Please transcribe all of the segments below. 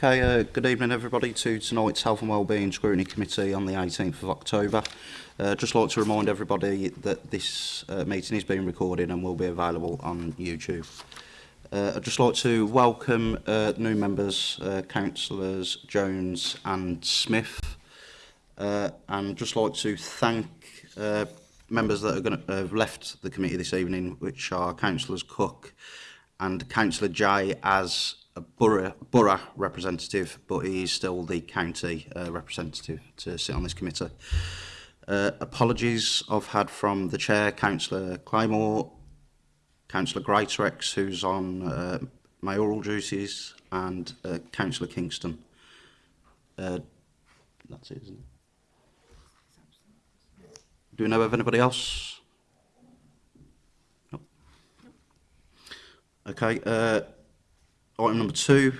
Okay, uh, good evening everybody to tonight's Health and Wellbeing Scrutiny Committee on the 18th of October. Uh, just like to remind everybody that this uh, meeting is being recorded and will be available on YouTube. Uh, I'd just like to welcome uh, new members, uh, councillors Jones and Smith, uh, and just like to thank uh, members that are going to have left the committee this evening, which are councillors Cook and councillor Jay as a borough, borough representative, but he is still the county uh, representative to sit on this committee. Uh, apologies I've had from the chair, Councillor Clymore, Councillor Greitrex, who's on uh, mayoral duties, and uh, Councillor Kingston. Uh, that's it, isn't it? Do we know of anybody else? No. Okay. Uh, Item number two,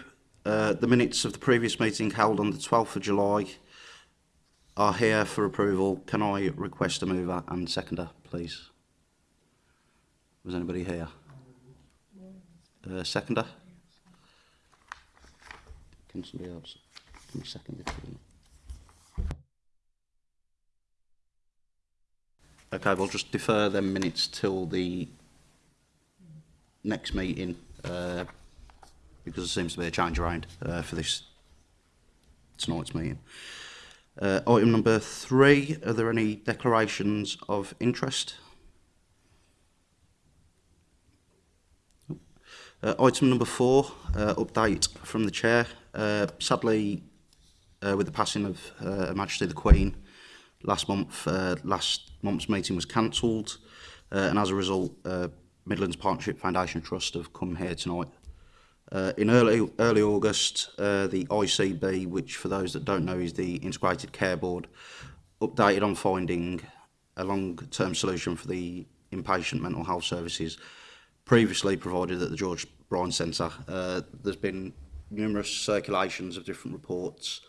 uh, the minutes of the previous meeting held on the 12th of July are here for approval. Can I request a mover and seconder, please? Was anybody here? Uh, seconder? Can somebody else? Can you second it? Okay, we'll just defer them minutes till the next meeting. Uh, because there seems to be a change around uh, for this tonight's meeting. Uh, item number three, are there any declarations of interest? Uh, item number four, uh, update from the chair. Uh, sadly, uh, with the passing of uh, Her Majesty the Queen, last month, uh, last month's meeting was cancelled, uh, and as a result, uh, Midlands Partnership Foundation Trust have come here tonight Uh, in early, early August, uh, the ICB, which for those that don't know is the Integrated Care Board, updated on finding a long-term solution for the inpatient mental health services previously provided at the George Bryan Centre. Uh, there's been numerous circulations of different reports.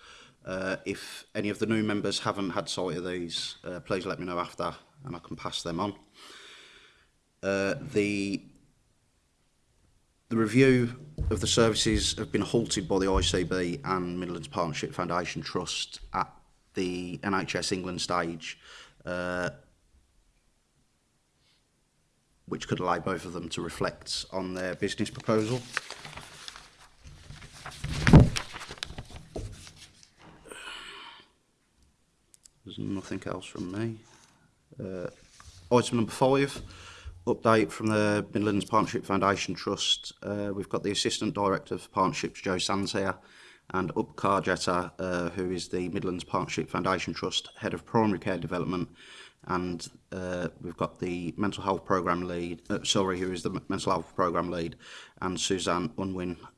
Uh, if any of the new members haven't had sight of these, uh, please let me know after and I can pass them on. Uh, the The review of the services have been halted by the ICB and Midlands Partnership Foundation Trust at the NHS England stage, uh, which could allow both of them to reflect on their business proposal. There's nothing else from me. Uh, item number five update from the Midlands Partnership Foundation Trust. Uh, we've got the Assistant Director of Partnerships, Joe Sands here, and Upkar Jetta, uh, who is the Midlands Partnership Foundation Trust Head of Primary Care Development. And uh, we've got the Mental Health Programme Lead, uh, sorry, who is the Mental Health Programme Lead, and Suzanne Unwin,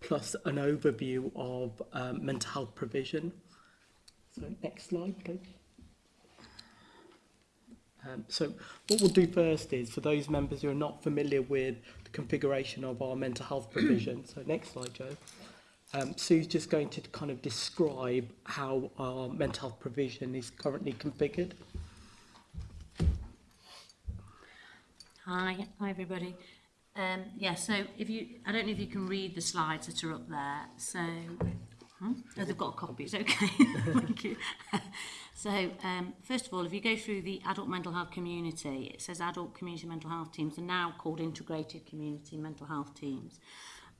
plus an overview of um, mental health provision. So next slide, please. Um, so what we'll do first is, for those members who are not familiar with configuration of our mental health provision. so next slide, Joe. Um, Sue's just going to kind of describe how our mental health provision is currently configured. Hi, hi everybody. Um, yeah, so if you, I don't know if you can read the slides that are up there. So Hmm? Oh, they've got copies, okay. Thank you. so, um, first of all, if you go through the adult mental health community, it says adult community mental health teams are now called integrated community mental health teams.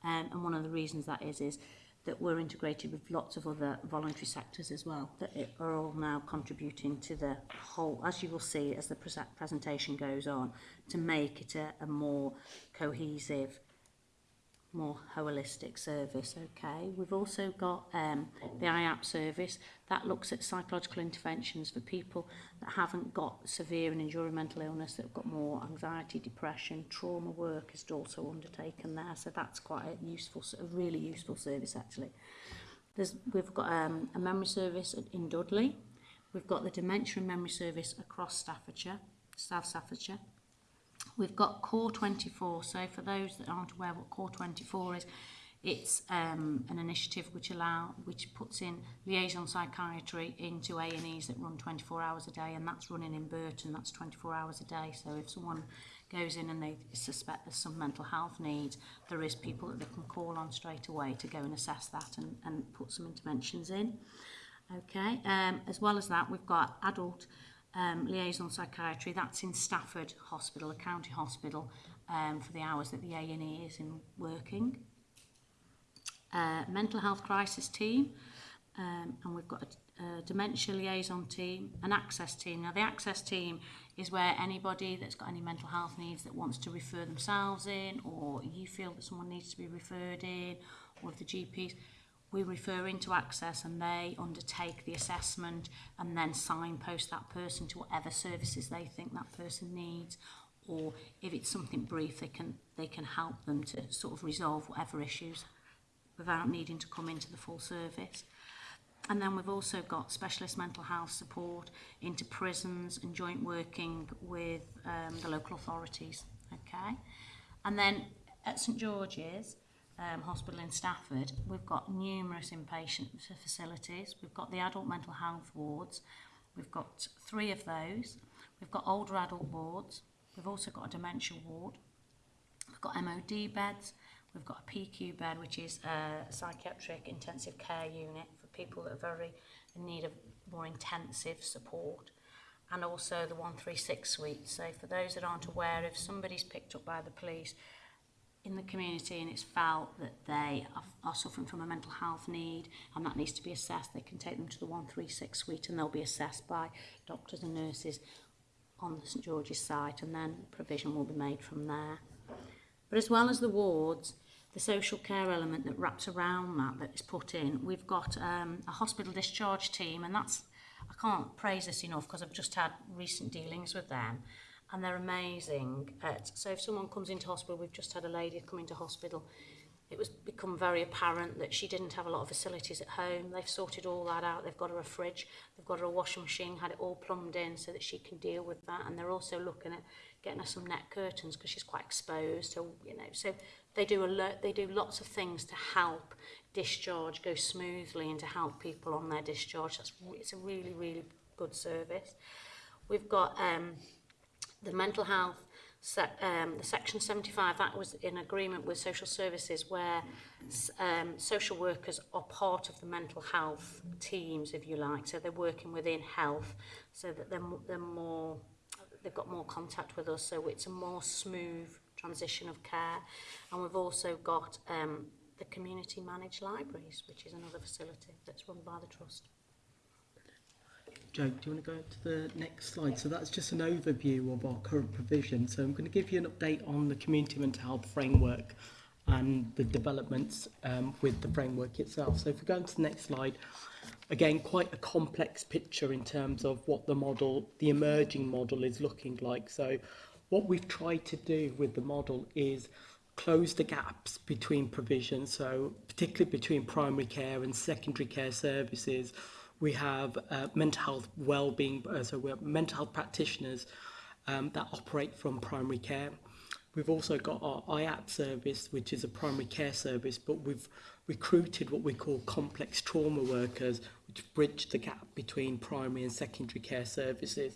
Um, and one of the reasons that is, is that we're integrated with lots of other voluntary sectors as well that it are all now contributing to the whole, as you will see as the presentation goes on, to make it a, a more cohesive more holistic service, okay? We've also got um, the IAP service that looks at psychological interventions for people that haven't got severe and enduring mental illness, that have got more anxiety, depression, trauma work is also undertaken there, so that's quite a useful, a really useful service actually. There's, we've got um, a memory service in Dudley, we've got the Dementia and Memory Service across Staffordshire, South Staffordshire, We've got Core 24. So for those that aren't aware what Core 24 is, it's um, an initiative which allow which puts in liaison psychiatry into A&Es that run 24 hours a day and that's running in Burton that's 24 hours a day so if someone goes in and they suspect there's some mental health needs there is people that they can call on straight away to go and assess that and, and put some interventions in okay um, as well as that we've got adult um, liaison psychiatry. That's in Stafford Hospital, a county hospital, um, for the hours that the A&E is in working. Uh, mental health crisis team, um, and we've got a, a dementia liaison team, an access team. Now, the access team is where anybody that's got any mental health needs that wants to refer themselves in, or you feel that someone needs to be referred in, or the GPs, we refer into access and they undertake the assessment and then signpost that person to whatever services they think that person needs or if it's something brief they can they can help them to sort of resolve whatever issues without needing to come into the full service and then we've also got specialist mental health support into prisons and joint working with um, the local authorities okay and then at St George's um, hospital in Stafford, we've got numerous inpatient facilities. We've got the adult mental health wards. We've got three of those. We've got older adult wards. We've also got a dementia ward. We've got MOD beds. We've got a PQ bed, which is a psychiatric intensive care unit for people that are very in need of more intensive support. And also the 136 suite. So for those that aren't aware, if somebody's picked up by the police, in the community and it's felt that they are suffering from a mental health need and that needs to be assessed, they can take them to the 136 suite and they'll be assessed by doctors and nurses on the St George's site and then provision will be made from there. But as well as the wards, the social care element that wraps around that that is put in, we've got um, a hospital discharge team and that's, I can't praise this enough because I've just had recent dealings with them and they're amazing at, so if someone comes into hospital, we've just had a lady come into hospital, it was become very apparent that she didn't have a lot of facilities at home. They've sorted all that out. They've got her a fridge, they've got her a washing machine, had it all plumbed in so that she can deal with that. And they're also looking at getting her some net curtains because she's quite exposed. So, you know, so they do alert, they do lots of things to help discharge go smoothly and to help people on their discharge. That's, it's a really, really good service. We've got um, the mental health, se um, the section 75, that was in agreement with social services where um, social workers are part of the mental health teams, if you like. So they're working within health so that they're, they're more, they've got more contact with us. So it's a more smooth transition of care. And we've also got um, the community managed libraries, which is another facility that's run by the Trust. Joe, do you want to go to the next slide? So that's just an overview of our current provision. So I'm going to give you an update on the community mental health framework and the developments um, with the framework itself. So if we go to the next slide, again, quite a complex picture in terms of what the model, the emerging model is looking like. So what we've tried to do with the model is close the gaps between provision, so particularly between primary care and secondary care services, We have uh, mental health well-being, uh, so we have mental health practitioners um, that operate from primary care. We've also got our IAP service, which is a primary care service, but we've recruited what we call complex trauma workers, which bridge the gap between primary and secondary care services.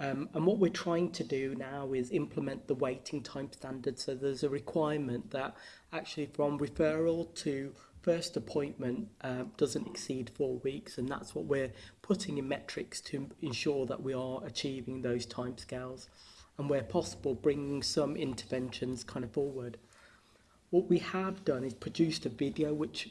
Um, and what we're trying to do now is implement the waiting time standard. So there's a requirement that actually from referral to first appointment uh, doesn't exceed four weeks and that's what we're putting in metrics to ensure that we are achieving those timescales and where possible bringing some interventions kind of forward. What we have done is produced a video which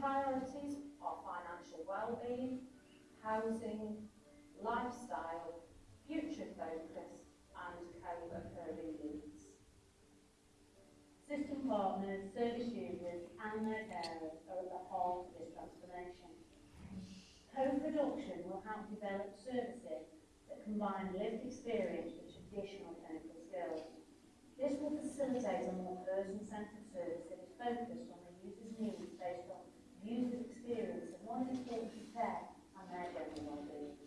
priorities are financial well-being, housing, lifestyle, future focus and co-occurring needs. System partners, service users and their carers are at the heart of this transformation. Co-production will help develop services that combine lived experience with traditional clinical skills. This will facilitate a more person-centred service that is focused on the user's needs based on use his experience, and what is being prepared on their level one day.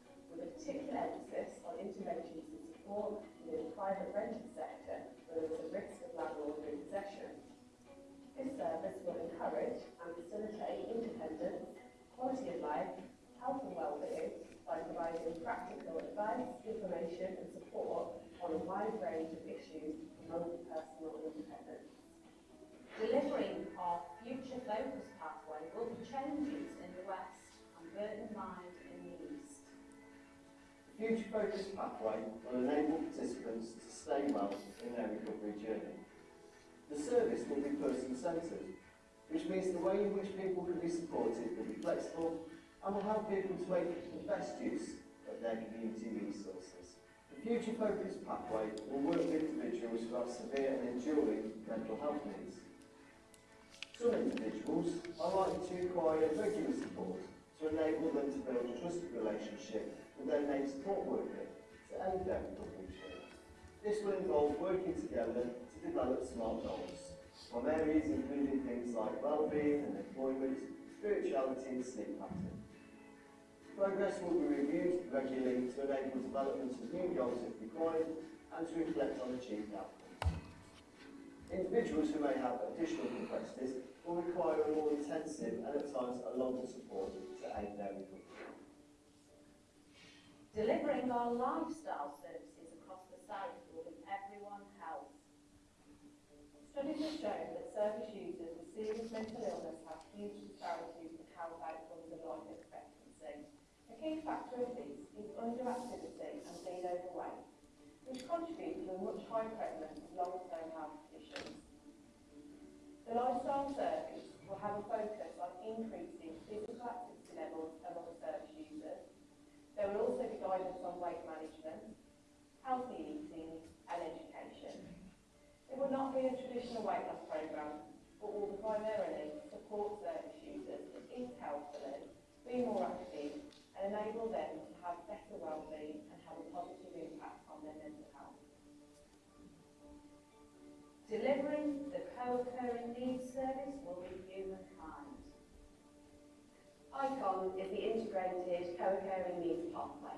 in the private rented sector where there is a risk of landlord repossession. This service will encourage and facilitate independence, quality of life, health and well-being by providing practical advice, information and support on a wide range of issues promoting personal independence. Delivering our future focus pathway will be changes in the West and Burton Mine. Huge focus pathway will enable participants to stay well in their recovery journey. The service will be person-centred, which means the way in which people can be supported will be flexible and will help people to make the best use of their community resources. The Future Focus Pathway will work with individuals who have severe and enduring mental health needs. Some individuals are likely to require regular support to enable them to build a trusted relationship and then support working to aid them in change. This will involve working together to develop SMART goals on areas including things like well-being and employment, spirituality and sleep pattern. Progress will be reviewed regularly to enable development of new goals if required and to reflect on achieved outcomes. Individuals who may have additional complexities will require a more intensive and at times a longer support to aid their recovery delivering our lifestyle services across the site will be everyone health. Studies have shown that service users with serious mental illness have huge disparities in health outcomes and life expectancy. A key factor of this is underactivity and being overweight, which contributes to a much higher prevalence of long-term health conditions. The lifestyle service will have a focus on increasing physical activity levels among service users, there will also be guidance on weight management, healthy eating and education. It will not be a traditional weight loss programme, but will primarily support service users in counselling, be more active and enable them to have better wellbeing and have a positive impact on their mental health. Delivering the co-occurring needs service will be humankind. ICON is the Integrated Co-occurring Needs Pathway.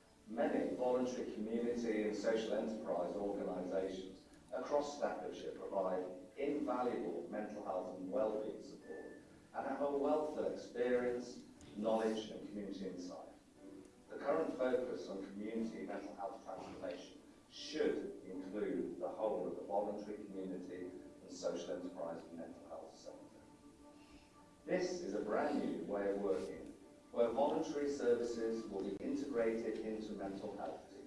Many voluntary community and social enterprise organisations across Staffordshire provide invaluable mental health and wellbeing support and have a wealth of experience, knowledge and community insight. The current focus on community mental health transformation should include the whole of the voluntary community and social enterprise and mental health sector. This is a brand new way of working, where voluntary services will be integrated into mental health teams.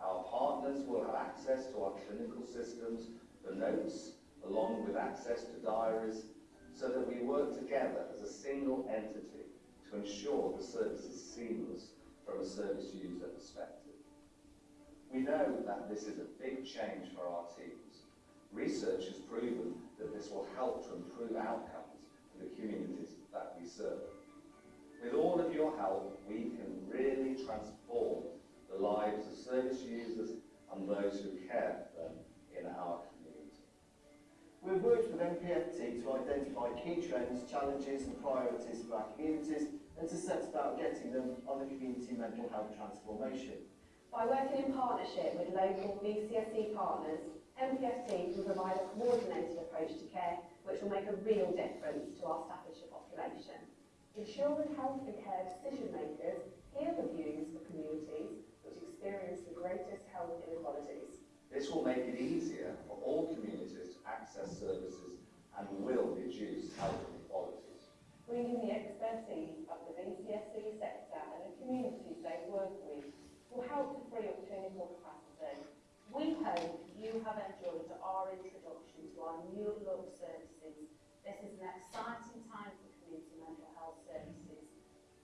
Our partners will have access to our clinical systems, the notes, along with access to diaries, so that we work together as a single entity to ensure the service is seamless from a service user perspective. We know that this is a big change for our teams. Research has proven that this will help to improve outcomes for the communities that we serve. With all of your help, we can really transform the lives of service users and those who care for them in our community. We've worked with MPFT to identify key trends, challenges and priorities for our communities and to set about getting them on the community mental health transformation. By working in partnership with local VCSE partners, MPFT can provide a coordinated approach to care which will make a real difference to our Staffordshire population. Ensuring health and care decision makers hear the views of communities which experience the greatest health inequalities. This will make it easier for all communities to access services and will reduce health inequalities. Bringing the expertise of the VCSE sector and the communities they work with will help to free up more capacity. We hope you have enjoyed our introduction to our new look services. This is an exciting time for community mental health services,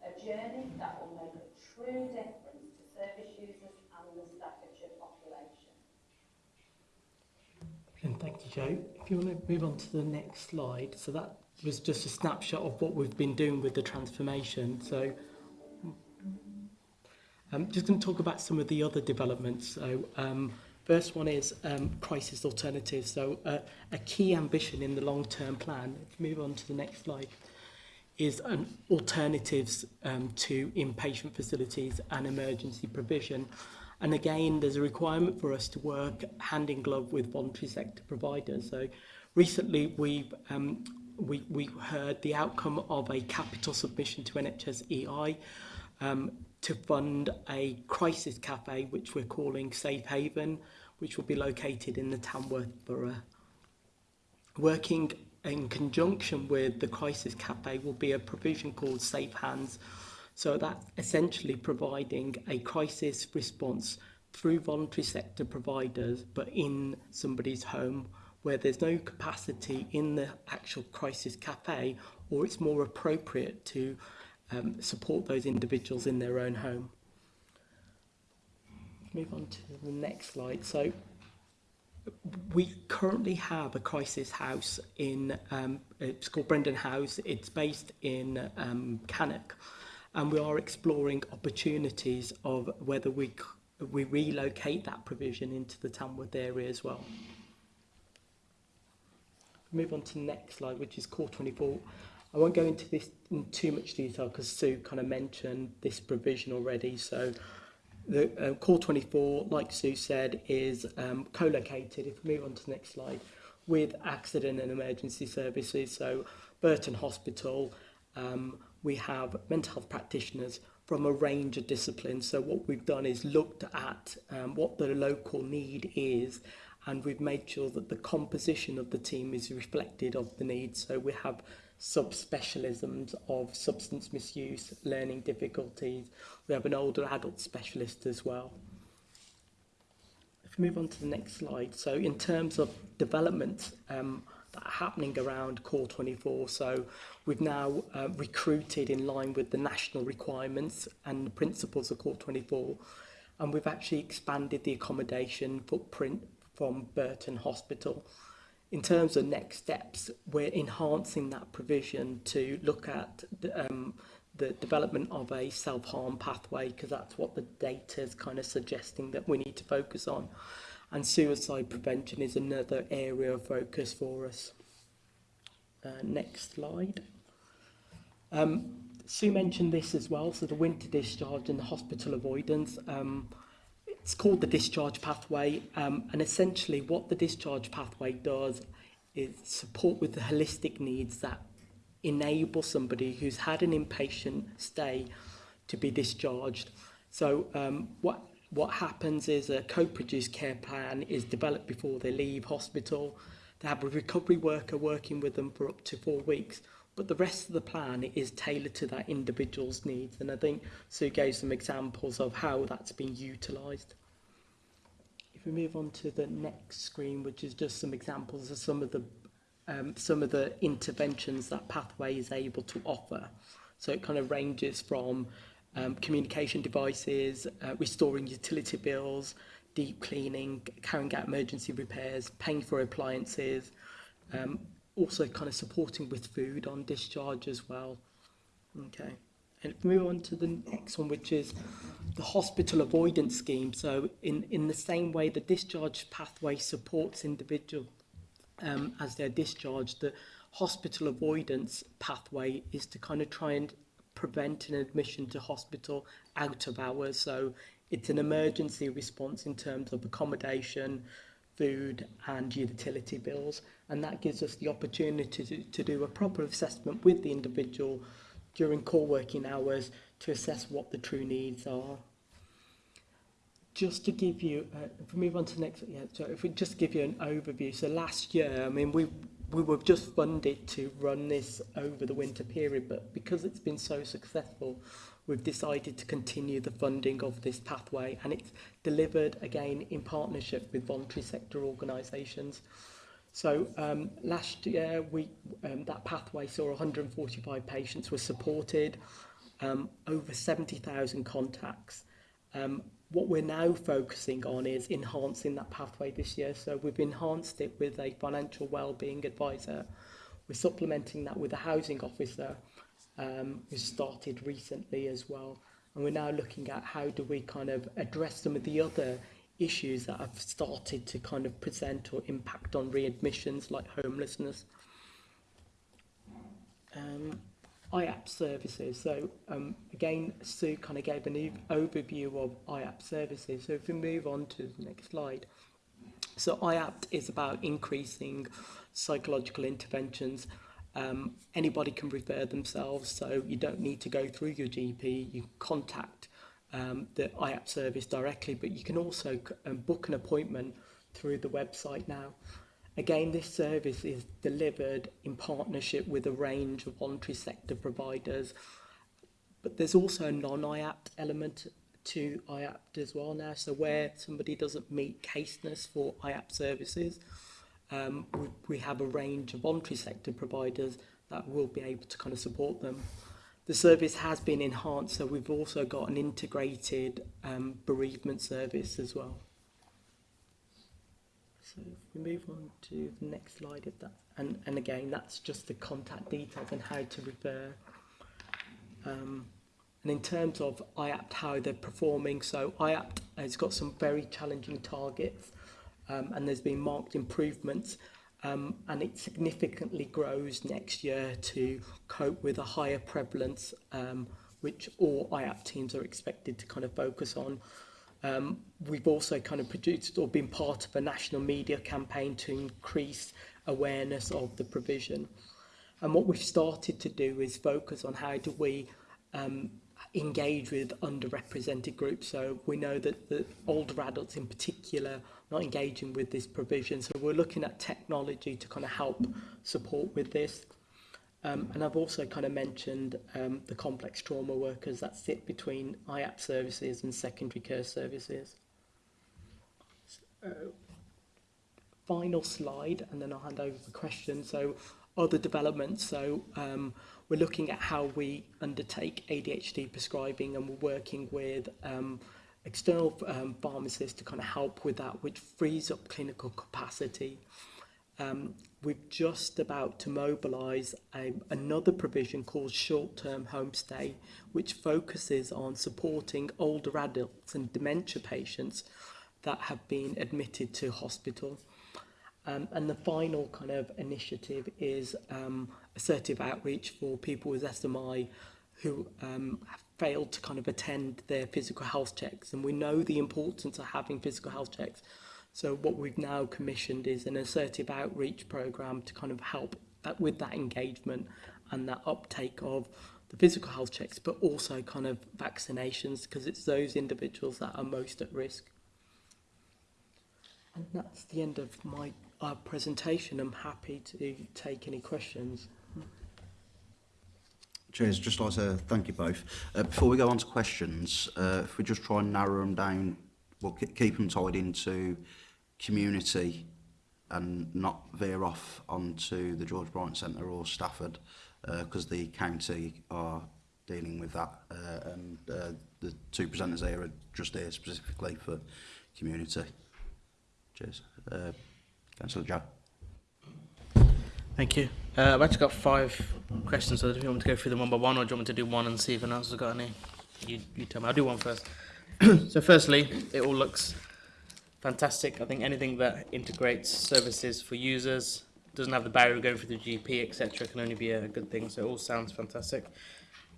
a journey that will make a true difference to service users and the Staffordshire population. And thank you, Joe. If you want to move on to the next slide, so that was just a snapshot of what we've been doing with the transformation. So I'm um, just going to talk about some of the other developments. So, um, first one is um, crisis alternatives. So, uh, a key ambition in the long-term plan. If move on to the next slide is an alternatives um, to inpatient facilities and emergency provision. And again, there's a requirement for us to work hand in glove with voluntary sector providers. So recently we've um, we, we heard the outcome of a capital submission to NHS EI um, to fund a crisis cafe which we're calling Safe Haven, which will be located in the Tamworth Borough. Working in conjunction with the crisis cafe will be a provision called Safe Hands, so that's essentially providing a crisis response through voluntary sector providers, but in somebody's home where there's no capacity in the actual crisis cafe, or it's more appropriate to um, support those individuals in their own home. Move on to the next slide. So we currently have a crisis house in, um, it's called Brendan House, it's based in um, Cannock and we are exploring opportunities of whether we, we relocate that provision into the Tamworth area as well. Move on to the next slide, which is Core 24. I won't go into this in too much detail because Sue kind of mentioned this provision already. So the uh, um, Core 24, like Sue said, is um, co-located, if we move on to the next slide, with accident and emergency services. So Burton Hospital, um, we have mental health practitioners from a range of disciplines. So what we've done is looked at um, what the local need is and we've made sure that the composition of the team is reflected of the need. So we have subspecialisms of substance misuse, learning difficulties. We have an older adult specialist as well. If we move on to the next slide, so in terms of development um, that are happening around Core 24, so we've now uh, recruited in line with the national requirements and the principles of Core 24, and we've actually expanded the accommodation footprint from Burton Hospital in terms of next steps, we're enhancing that provision to look at the, um, the development of a self-harm pathway because that's what the data is kind of suggesting that we need to focus on. And suicide prevention is another area of focus for us. Uh, next slide. Um, Sue mentioned this as well, so the winter discharge and the hospital avoidance. Um, It's called the discharge pathway, um, and essentially what the discharge pathway does is support with the holistic needs that enable somebody who's had an inpatient stay to be discharged. So um, what what happens is a co-produced care plan is developed before they leave hospital. They have a recovery worker working with them for up to four weeks but the rest of the plan is tailored to that individual's needs. And I think Sue gave some examples of how that's been utilised. If we move on to the next screen, which is just some examples of some of the um, some of the interventions that Pathway is able to offer. So it kind of ranges from um, communication devices, uh, restoring utility bills, deep cleaning, carrying out emergency repairs, paying for appliances, um, also kind of supporting with food on discharge as well. Okay. And move on to the next one, which is the hospital avoidance scheme. So in, in the same way the discharge pathway supports individual um, as they're discharged, the hospital avoidance pathway is to kind of try and prevent an admission to hospital out of hours. So it's an emergency response in terms of accommodation, food and utility bills and that gives us the opportunity to, to do a proper assessment with the individual during core working hours to assess what the true needs are. Just to give you, uh, if we move on to the next, yeah, so if we just give you an overview. So last year, I mean, we we were just funded to run this over the winter period, but because it's been so successful, we've decided to continue the funding of this pathway, and it's delivered again in partnership with voluntary sector organisations. So um, last year, we, um, that pathway saw 145 patients were supported, um, over 70,000 contacts. Um, what we're now focusing on is enhancing that pathway this year. So we've enhanced it with a financial well-being advisor. We're supplementing that with a housing officer um, who started recently as well. And we're now looking at how do we kind of address some of the other issues that have started to kind of present or impact on readmissions, like homelessness. Um, IAP services. So um, again, Sue kind of gave an overview of IAP services. So if we move on to the next slide. So IAP is about increasing psychological interventions. Um, anybody can refer themselves, so you don't need to go through your GP. You contact um, the IAP service directly, but you can also um, book an appointment through the website now. Again, this service is delivered in partnership with a range of voluntary sector providers, but there's also a non IAP element to IAP as well now. So where somebody doesn't meet caseness for IAP services, um, we, we have a range of voluntary sector providers that will be able to kind of support them. The service has been enhanced, so we've also got an integrated um, bereavement service as well. So if we move on to the next slide of that, and, and again, that's just the contact details and how to refer. Um, and in terms of IAPT, how they're performing, so IAPT has got some very challenging targets um, and there's been marked improvements um, and it significantly grows next year to cope with a higher prevalence um, which all IAP teams are expected to kind of focus on. Um, we've also kind of produced or been part of a national media campaign to increase awareness of the provision. And what we've started to do is focus on how do we um, engage with underrepresented groups. So we know that the older adults in particular not engaging with this provision. So we're looking at technology to kind of help support with this. Um, and I've also kind of mentioned um, the complex trauma workers that sit between IAP services and secondary care services. So, final slide, and then I'll hand over for questions. So other developments. So um, we're looking at how we undertake ADHD prescribing and we're working with um, external um, pharmacists to kind of help with that, which frees up clinical capacity. Um, we're just about to mobilise another provision called short-term homestay, which focuses on supporting older adults and dementia patients that have been admitted to hospital. Um, and the final kind of initiative is um, assertive outreach for people with SMI who um, have failed to kind of attend their physical health checks. And we know the importance of having physical health checks. So what we've now commissioned is an assertive outreach program to kind of help that, with that engagement and that uptake of the physical health checks, but also kind of vaccinations because it's those individuals that are most at risk. And that's the end of my uh, presentation. I'm happy to take any questions. Cheers. just like to thank you both. Uh, before we go on to questions, uh, if we just try and narrow them down, we'll keep them tied into community and not veer off onto the George Bryant Centre or Stafford, because uh, the county are dealing with that, uh, and uh, the two presenters here are just here specifically for community. Cheers. Uh, Councillor Joe. Thank you. Uh, I've actually got five questions, so do you want me to go through them one by one, or do you want me to do one and see if anyone else has got any? You, you tell me. I'll do one first. so firstly, it all looks fantastic. I think anything that integrates services for users, doesn't have the barrier going through the GP, etc., can only be a good thing. So it all sounds fantastic.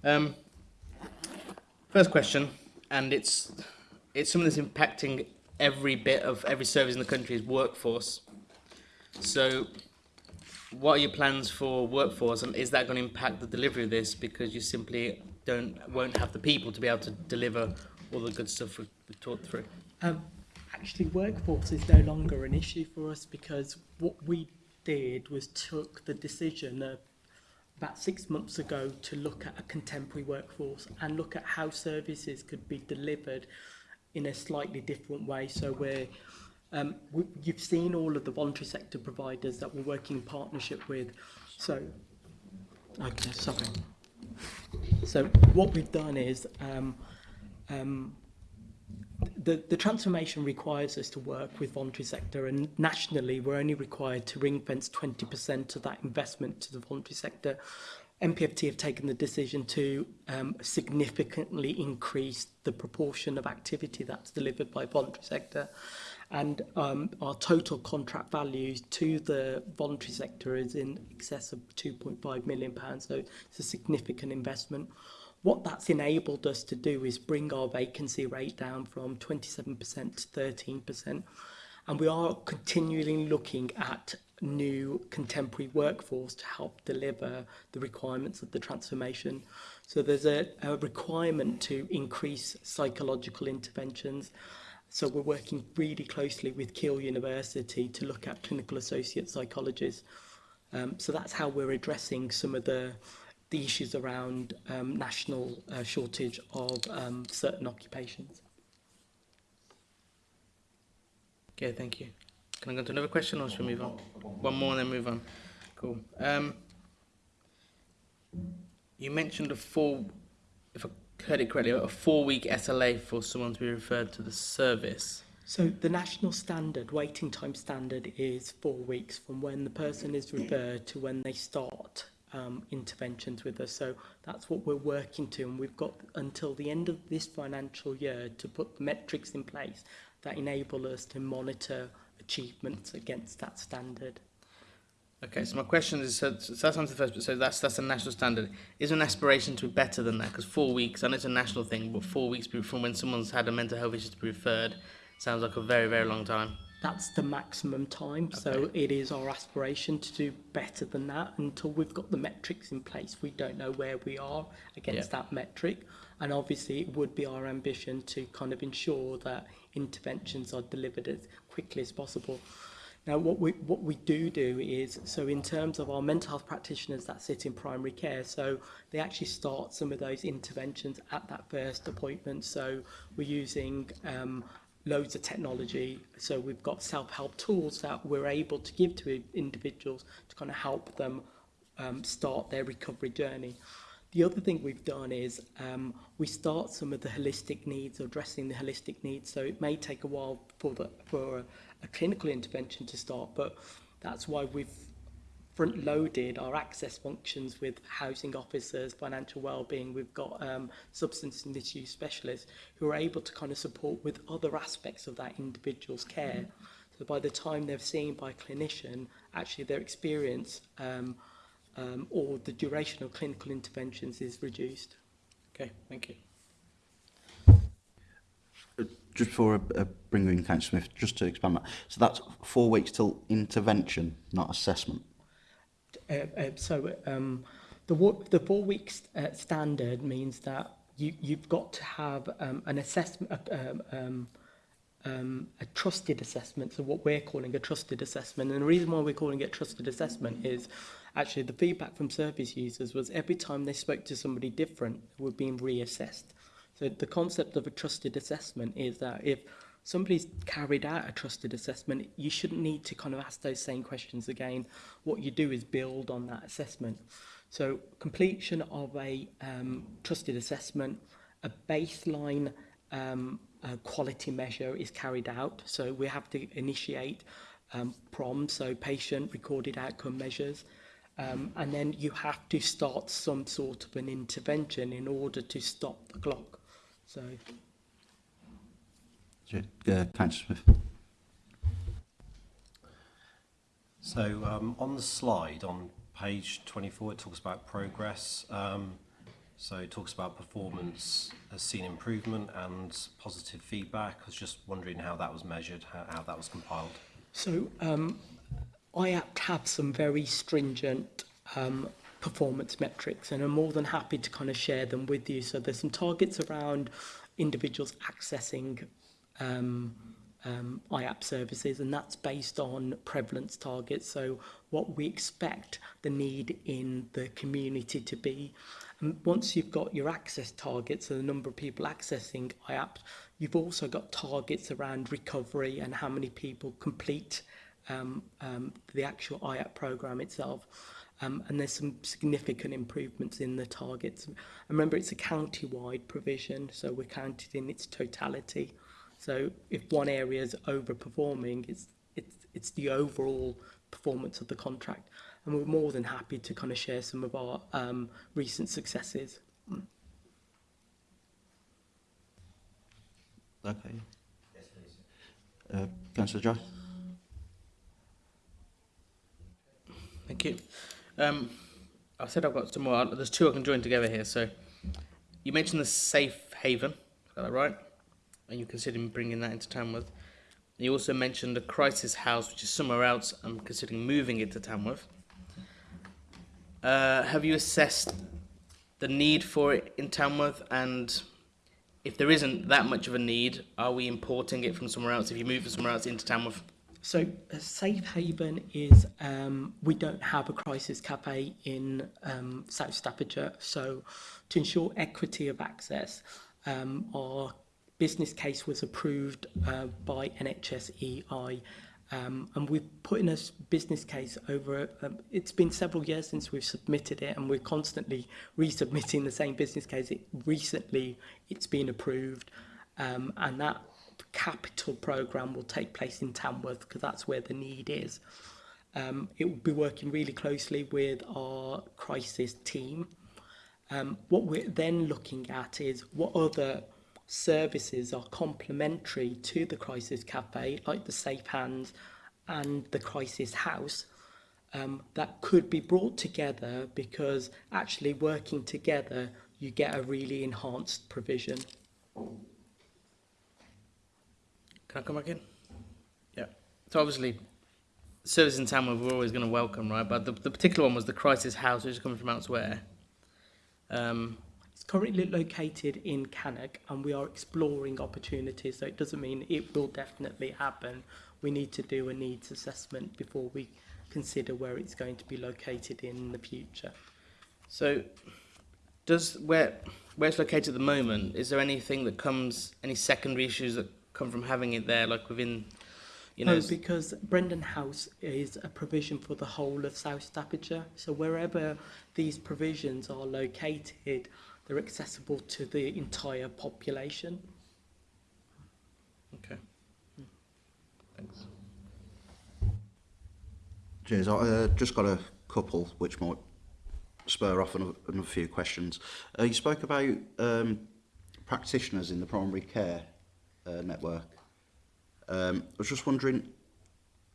Um, first question, and it's it's something that's impacting every bit of every service in the country's workforce. So what are your plans for workforce and is that going to impact the delivery of this because you simply don't won't have the people to be able to deliver all the good stuff we've, we've talked through? Um, actually, workforce is no longer an issue for us because what we did was took the decision of about six months ago to look at a contemporary workforce and look at how services could be delivered in a slightly different way. So we're Um, we, you've seen all of the voluntary sector providers that we're working in partnership with. So, okay, sorry. So what we've done is um, um, the, the transformation requires us to work with voluntary sector and nationally we're only required to ring fence 20% of that investment to the voluntary sector. MPFT have taken the decision to um, significantly increase the proportion of activity that's delivered by voluntary sector and um, our total contract value to the voluntary sector is in excess of 2.5 million pounds so it's a significant investment what that's enabled us to do is bring our vacancy rate down from 27% to 13% and we are continually looking at new contemporary workforce to help deliver the requirements of the transformation. So there's a, a requirement to increase psychological interventions So we're working really closely with Keele University to look at clinical associate psychologists. Um, so that's how we're addressing some of the, the issues around um, national uh, shortage of um, certain occupations. Okay, thank you. Can I go to another question or should we move on? One more and then move on. Cool. Um, you mentioned a four, if I heard it correctly, a four-week SLA for someone to be referred to the service. So the national standard, waiting time standard, is four weeks from when the person is referred to when they start um, interventions with us. So that's what we're working to, and we've got until the end of this financial year to put the metrics in place that enable us to monitor achievements against that standard. Okay, so my question is, so, so that's answer first, so that's that's a national standard. Is an aspiration to be better than that? Because four weeks, I know it's a national thing, but four weeks from when someone's had a mental health issue to be referred sounds like a very, very long time. That's the maximum time, okay. so it is our aspiration to do better than that. Until we've got the metrics in place, we don't know where we are against yep. that metric. And obviously, it would be our ambition to kind of ensure that interventions are delivered as quickly as possible. Now, what we, what we do do is, so in terms of our mental health practitioners that sit in primary care, so they actually start some of those interventions at that first appointment. So we're using um, loads of technology. So we've got self-help tools that we're able to give to individuals to kind of help them um, start their recovery journey. The other thing we've done is um, we start some of the holistic needs or addressing the holistic needs. So it may take a while for, the, for a clinical intervention to start, but that's why we've front loaded our access functions with housing officers, financial wellbeing, we've got um, substance and misuse specialists who are able to kind of support with other aspects of that individual's care. Mm-hmm. So by the time they're seen by a clinician, actually their experience um, um, or the duration of clinical interventions is reduced. Okay, thank you. just before I, uh, bring in Count Smith, just to expand that, so that's four weeks till intervention, not assessment. Uh, uh, so um, the, the four weeks uh, standard means that you, you've got to have um, an assessment, uh, um, um, um, a trusted assessment, so what we're calling a trusted assessment. And the reason why we're calling it trusted assessment is actually the feedback from service users was every time they spoke to somebody different, they were being reassessed the concept of a trusted assessment is that if somebody's carried out a trusted assessment, you shouldn't need to kind of ask those same questions again. What you do is build on that assessment. So completion of a um, trusted assessment, a baseline um, quality measure is carried out. So we have to initiate um, PROM, so patient recorded outcome measures. Um, and then you have to start some sort of an intervention in order to stop the clock. So, uh, Smith. So um, on the slide on page 24, it talks about progress. Um, so it talks about performance has seen improvement and positive feedback. I was just wondering how that was measured, how, how that was compiled. So um, IAPT have some very stringent um, performance metrics and I'm more than happy to kind of share them with you. So there's some targets around individuals accessing um, um, IAP services and that's based on prevalence targets. So what we expect the need in the community to be. And um, once you've got your access targets, so the number of people accessing IAP, you've also got targets around recovery and how many people complete um, um, the actual IAP program itself. um, and there's some significant improvements in the targets. And remember, it's a county-wide provision, so we're counted in its totality. So if one area is overperforming, it's, it's, it's the overall performance of the contract. And we're more than happy to kind of share some of our um, recent successes. Okay. Yes, please. Uh, Councillor Joy. Thank you. Um, I said I've got some more. There's two I can join together here. So you mentioned the safe haven, got that right? And you're considering bringing that into Tamworth. You also mentioned a crisis house, which is somewhere else. I'm considering moving it to Tamworth. Uh, have you assessed the need for it in Tamworth? And if there isn't that much of a need, are we importing it from somewhere else? If you move it somewhere else into Tamworth? So a safe haven is um, we don't have a crisis cafe in um, South Staffordshire. So to ensure equity of access, um, our business case was approved uh, by NHSEI um, and we've put in a business case over, um, it's been several years since we've submitted it and we're constantly resubmitting the same business case. It, recently, it's been approved um, and that capital program will take place in Tamworth because that's where the need is. Um, it will be working really closely with our crisis team. Um, what we're then looking at is what other services are complementary to the crisis cafe, like the safe hands and the crisis house, um, that could be brought together because actually working together, you get a really enhanced provision. Can I come back in? Yeah. So obviously, services in town we're always going to welcome, right? But the, the particular one was the Crisis House, which is coming from elsewhere. Um, it's currently located in Cannock, and we are exploring opportunities. So it doesn't mean it will definitely happen. We need to do a needs assessment before we consider where it's going to be located in the future. So, does where where it's located at the moment? Is there anything that comes, any secondary issues that come from having it there, like within, you know? No, oh, because Brendan House is a provision for the whole of South Staffordshire. So wherever these provisions are located, they're accessible to the entire population. Okay. Thanks. Cheers. I uh, just got a couple which might spur off another, another few questions. Uh, you spoke about um, practitioners in the primary care uh, network. Um, I was just wondering,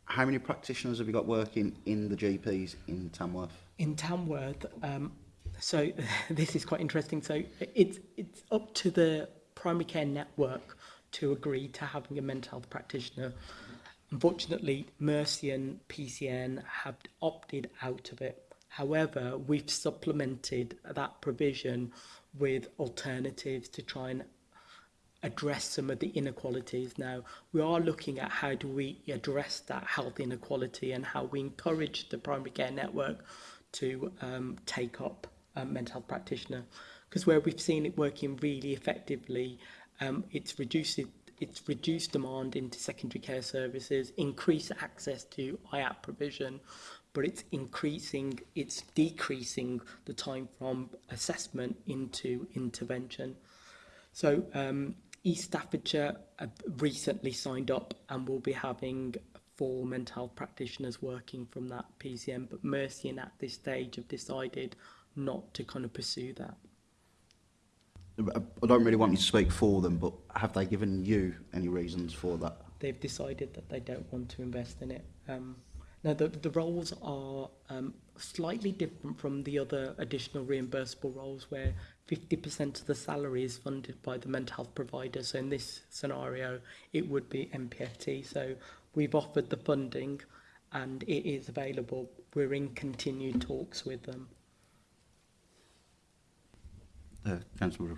how many practitioners have you got working in the GPs in Tamworth? In Tamworth, um, so this is quite interesting. So it's it's up to the primary care network to agree to having a mental health practitioner. Unfortunately, Mercy and PCN have opted out of it. However, we've supplemented that provision with alternatives to try and address some of the inequalities now we are looking at how do we address that health inequality and how we encourage the primary care network to um, take up a um, mental health practitioner because where we've seen it working really effectively um, it's reduced it's reduced demand into secondary care services increased access to IAP provision but it's increasing it's decreasing the time from assessment into intervention so um, East Staffordshire recently signed up and will be having four mental health practitioners working from that PCM, but Mercian at this stage have decided not to kind of pursue that. I don't really want you to speak for them, but have they given you any reasons for that? They've decided that they don't want to invest in it. Um, Now, the, the roles are um, slightly different from the other additional reimbursable roles where 50% of the salary is funded by the mental health provider. So in this scenario, it would be MPFT. So we've offered the funding and it is available. We're in continued talks with them. Uh, Councillor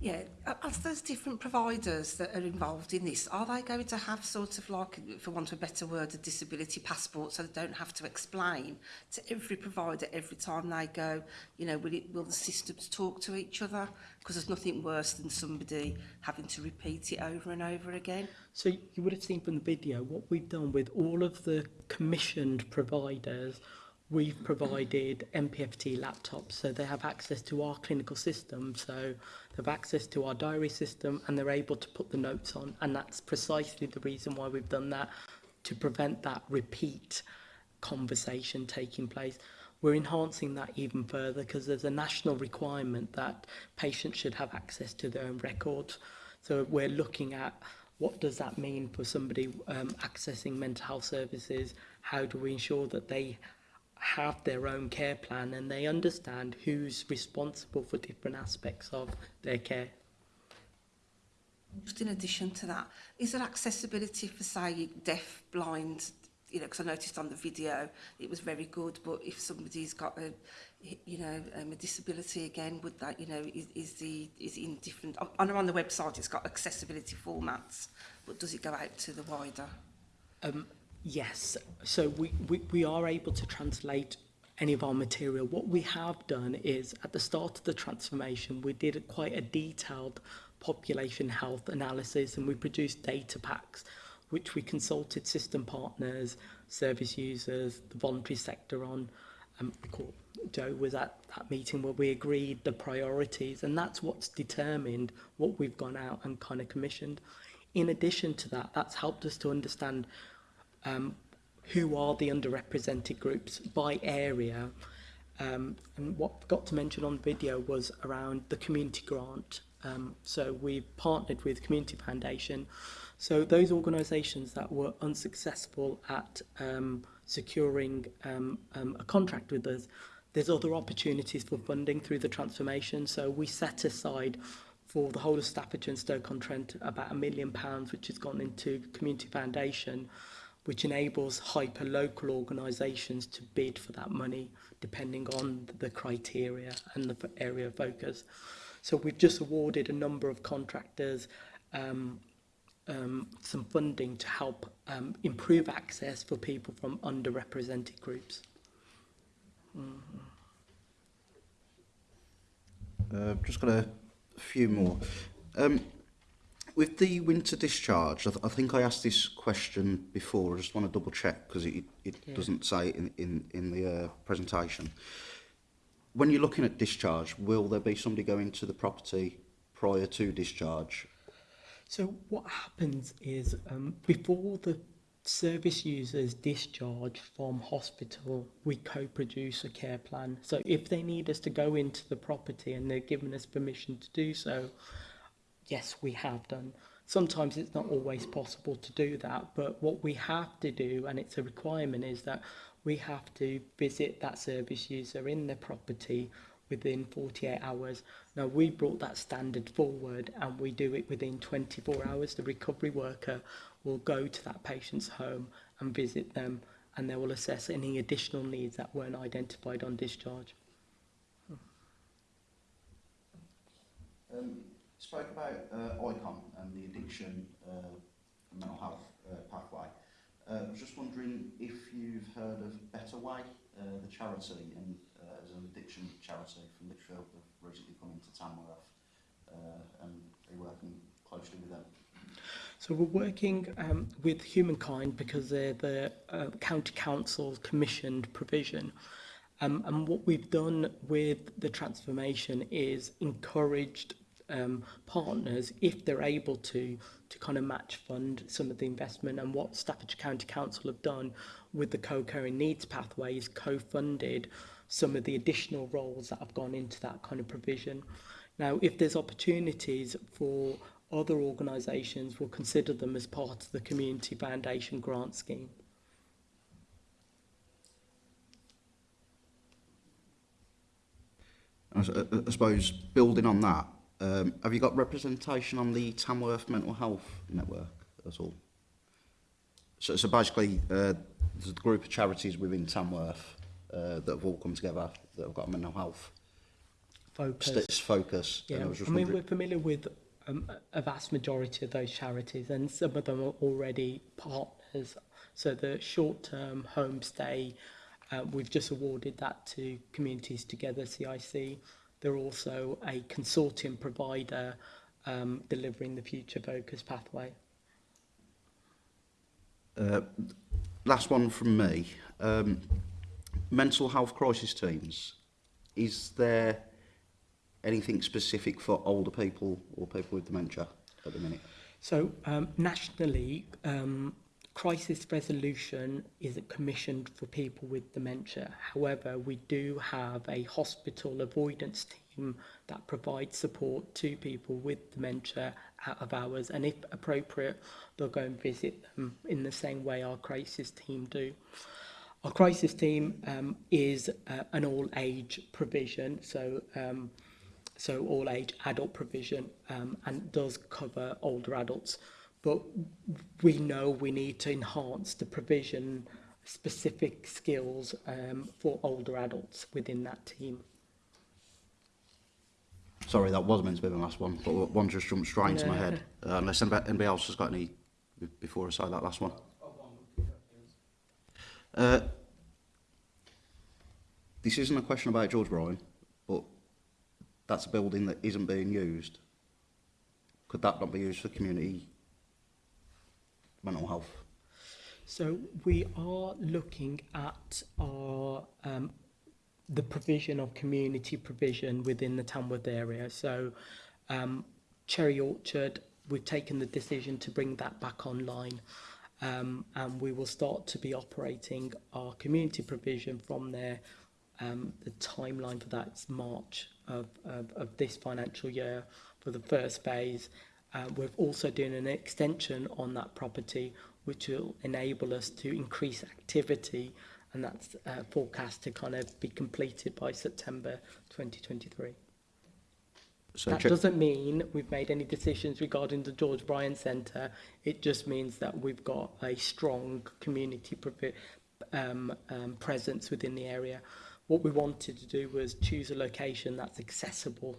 Yeah, are those different providers that are involved in this, are they going to have sort of like, for want of a better word, a disability passport so they don't have to explain to every provider every time they go, you know, will, it, will the systems talk to each other? Because there's nothing worse than somebody having to repeat it over and over again. So you would have seen from the video, what we've done with all of the commissioned providers we've provided MPFT laptops, so they have access to our clinical system, so they've access to our diary system and they're able to put the notes on. And that's precisely the reason why we've done that, to prevent that repeat conversation taking place. We're enhancing that even further because there's a national requirement that patients should have access to their own records. So we're looking at what does that mean for somebody um, accessing mental health services? How do we ensure that they have their own care plan and they understand who's responsible for different aspects of their care. Just in addition to that, is there accessibility for, say, deaf, blind, you know, because I noticed on the video it was very good, but if somebody's got a, you know, um, a disability again, would that, you know, is, is the, is in different, on, on the website it's got accessibility formats, but does it go out to the wider? Um, Yes, so we, we, we are able to translate any of our material. What we have done is at the start of the transformation, we did a, quite a detailed population health analysis and we produced data packs which we consulted system partners, service users, the voluntary sector on. Um, Joe was at that meeting where we agreed the priorities and that's what's determined what we've gone out and kind of commissioned. In addition to that, that's helped us to understand um, who are the underrepresented groups by area. Um, and what I to mention on the video was around the community grant. Um, so we've partnered with Community Foundation. So those organisations that were unsuccessful at um, securing um, um, a contract with us, there's other opportunities for funding through the transformation. So we set aside for the whole of Staffordshire and Stoke-on-Trent about a million pounds, which has gone into Community Foundation. which enables hyper-local organisations to bid for that money depending on the criteria and the area of focus. So we've just awarded a number of contractors um, um, some funding to help um, improve access for people from underrepresented groups. Mm. Uh, I've just got a few more. Um, With the winter discharge, I, th I think I asked this question before. I just want to double check because it, it yeah. doesn't say in, in, in the uh, presentation. When you're looking at discharge, will there be somebody going to the property prior to discharge? So what happens is um, before the service users discharge from hospital, we co-produce a care plan. So if they need us to go into the property and they're given us permission to do so, yes, we have done. Sometimes it's not always possible to do that, but what we have to do, and it's a requirement, is that we have to visit that service user in the property within 48 hours. Now we brought that standard forward and we do it within 24 hours. The recovery worker will go to that patient's home and visit them and they will assess any additional needs that weren't identified on discharge. Um, spoke about uh, ICON and the addiction uh, and mental health uh, pathway. I um, was just wondering if you've heard of Better Way, uh, the charity, and uh, as an addiction charity from Litchfield that recently come into Tamworth, uh, and are you working closely with them? So we're working um, with Humankind because they're the county council's commissioned provision. Um, and what we've done with the transformation is encouraged um, partners, if they're able to, to kind of match fund some of the investment. And what Staffordshire County Council have done with the co-care needs pathways co-funded some of the additional roles that have gone into that kind of provision. Now, if there's opportunities for other organisations, we'll consider them as part of the Community Foundation grant scheme. I, I suppose building on that, Um, have you got representation on the Tamworth Mental Health Network at all? So, so basically, uh, there's a group of charities within Tamworth uh, that have all come together that have got a mental health focus. St focus. Uh, yeah, I, I mean, we're familiar with um, a vast majority of those charities, and some of them are already partners. So the short-term homestay, uh, we've just awarded that to Communities Together CIC. They're also a consortium provider um, delivering the future focus pathway. Uh, last one from me. Um, mental health crisis teams. Is there anything specific for older people or people with dementia at the minute? So um, nationally, um, crisis resolution isn't commissioned for people with dementia. However, we do have a hospital avoidance team that provides support to people with dementia out of hours. And if appropriate, they'll go and visit them in the same way our crisis team do. Our crisis team um, is uh, an all-age provision, so um, so all-age adult provision um, and does cover older adults. but we know we need to enhance the provision specific skills um, for older adults within that team. Sorry, that was meant to be the last one, but one just jumped straight into no. my head. Uh, unless anybody else has got any before I say that last one. Uh, this isn't a question about George Bryan, but that's a building that isn't being used. Could that not be used for community mental health? So we are looking at our um, the provision of community provision within the Tamworth area. So um, Cherry Orchard, we've taken the decision to bring that back online um, and we will start to be operating our community provision from there. Um, the timeline for that is March of, of, of this financial year for the first phase Uh, we're also doing an extension on that property which will enable us to increase activity and that's uh, forecast to kind of be completed by September 2023. So that doesn't mean we've made any decisions regarding the George Bryan Centre. It just means that we've got a strong community um, um, presence within the area. What we wanted to do was choose a location that's accessible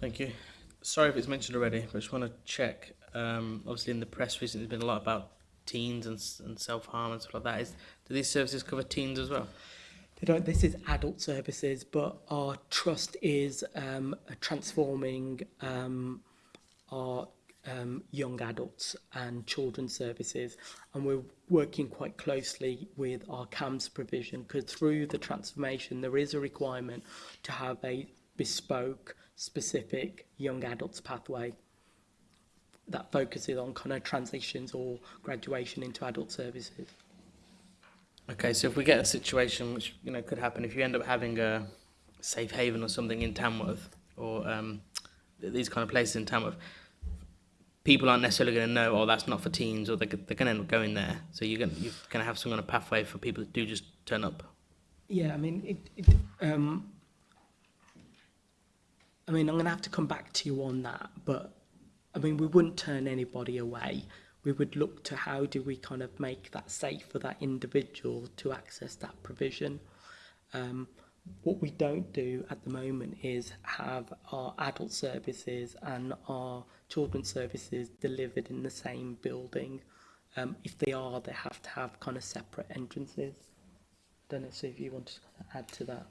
Thank you. Sorry if it's mentioned already, but I just want to check. Um, obviously, in the press recently, there's been a lot about teens and, and self harm and stuff like that. Is do these services cover teens as well? They don't. This is adult services, but our trust is um, transforming um, our um, young adults and children services and we're working quite closely with our CAMS provision because through the transformation there is a requirement to have a bespoke specific young adults pathway that focuses on kind of transitions or graduation into adult services. Okay, so if we get a situation which you know could happen, if you end up having a safe haven or something in Tamworth or um, these kind of places in Tamworth, people aren't necessarily going to know, oh, that's not for teens, or they're, they're going to end up going there. So you're going you're going to have some kind of pathway for people that do just turn up. Yeah, I mean, it, it, um, I mean, I'm going to have to come back to you on that, but I mean, we wouldn't turn anybody away. We would look to how do we kind of make that safe for that individual to access that provision. Um, what we don't do at the moment is have our adult services and our children's services delivered in the same building. Um, if they are, they have to have kind of separate entrances. Don't know if you want to add to that.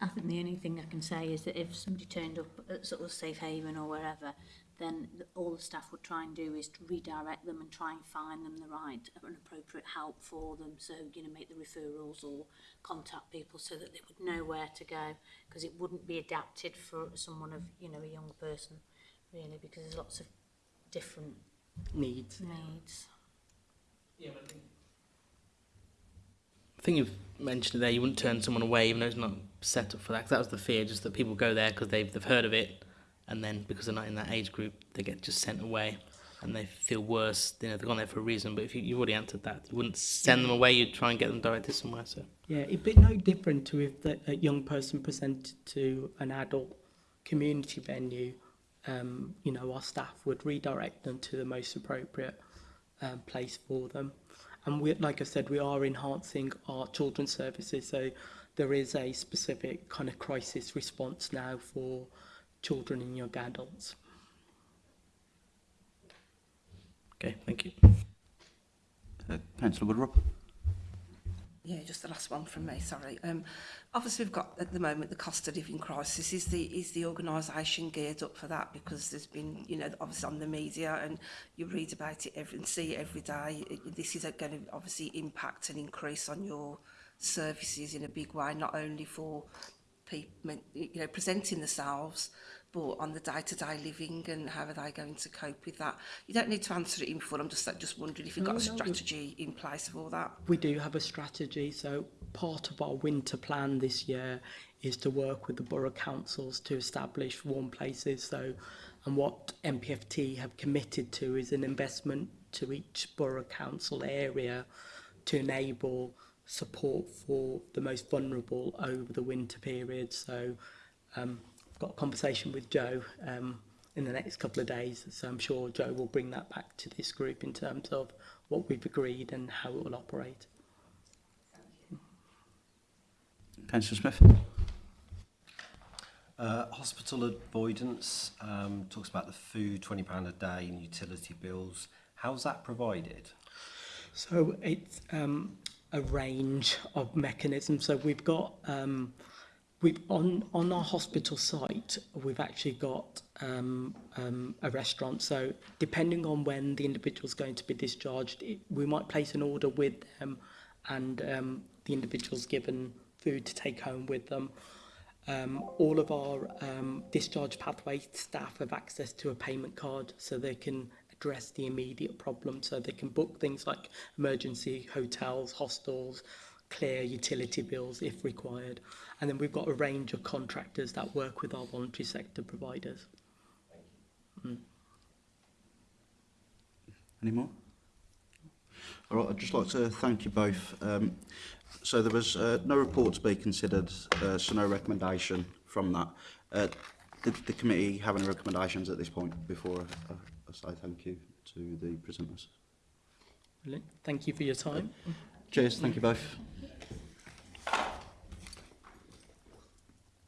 I think the only thing I can say is that if somebody turned up at sort of Safe Haven or wherever, then all the staff would try and do is to redirect them and try and find them the right and appropriate help for them. So, you know, make the referrals or contact people so that they would know where to go because it wouldn't be adapted for someone of, you know, a young person really because there's lots of different needs. needs. Yeah, but I think I think you've mentioned there you wouldn't turn someone away even though it's not set up for that. Cause that was the fear, just that people go there because they've they've heard of it, and then because they're not in that age group, they get just sent away, and they feel worse. You know, they've gone there for a reason. But if you, you've already answered that, you wouldn't send them away. You'd try and get them directed somewhere. So yeah, it'd be no different to if the, a young person presented to an adult community venue. Um, you know, our staff would redirect them to the most appropriate um, place for them. And we, like I said, we are enhancing our children's services. So there is a specific kind of crisis response now for children and young adults. Okay, thank you. Uh, Councillor Woodrup. Yeah, just the last one from me, sorry. Um, obviously, we've got at the moment the cost of living crisis. Is the is the organisation geared up for that? Because there's been, you know, obviously on the media and you read about it every, and see it every day. This is going to obviously impact and increase on your services in a big way, not only for people, you know, presenting themselves, but on the day-to-day living and how are they going to cope with that? You don't need to answer it in full. I'm just just wondering if you've got no, a strategy no, in place of all that. We do have a strategy. So part of our winter plan this year is to work with the borough councils to establish warm places. So, and what MPFT have committed to is an investment to each borough council area to enable support for the most vulnerable over the winter period. So um, got a conversation with Joe um, in the next couple of days. So I'm sure Joe will bring that back to this group in terms of what we've agreed and how it will operate. Councillor Smith. Uh, hospital avoidance um, talks about the food, £20 a day and utility bills. How's that provided? So it's um, a range of mechanisms. So we've got um, We've on on our hospital site, we've actually got um, um, a restaurant. So depending on when the individual's going to be discharged, it, we might place an order with them, and um, the individual's given food to take home with them. Um, all of our um, discharge pathway staff have access to a payment card, so they can address the immediate problem. So they can book things like emergency hotels, hostels, clear utility bills if required. And then we've got a range of contractors that work with our voluntary sector providers. Mm. Hmm. Any more? All right, I'd just like to thank you both. Um, so there was uh, no report to be considered, uh, so no recommendation from that. Uh, did the committee have any recommendations at this point before I, I, say thank you to the presenters? Brilliant. Thank you for your time. Uh, Cheers. Thank you both.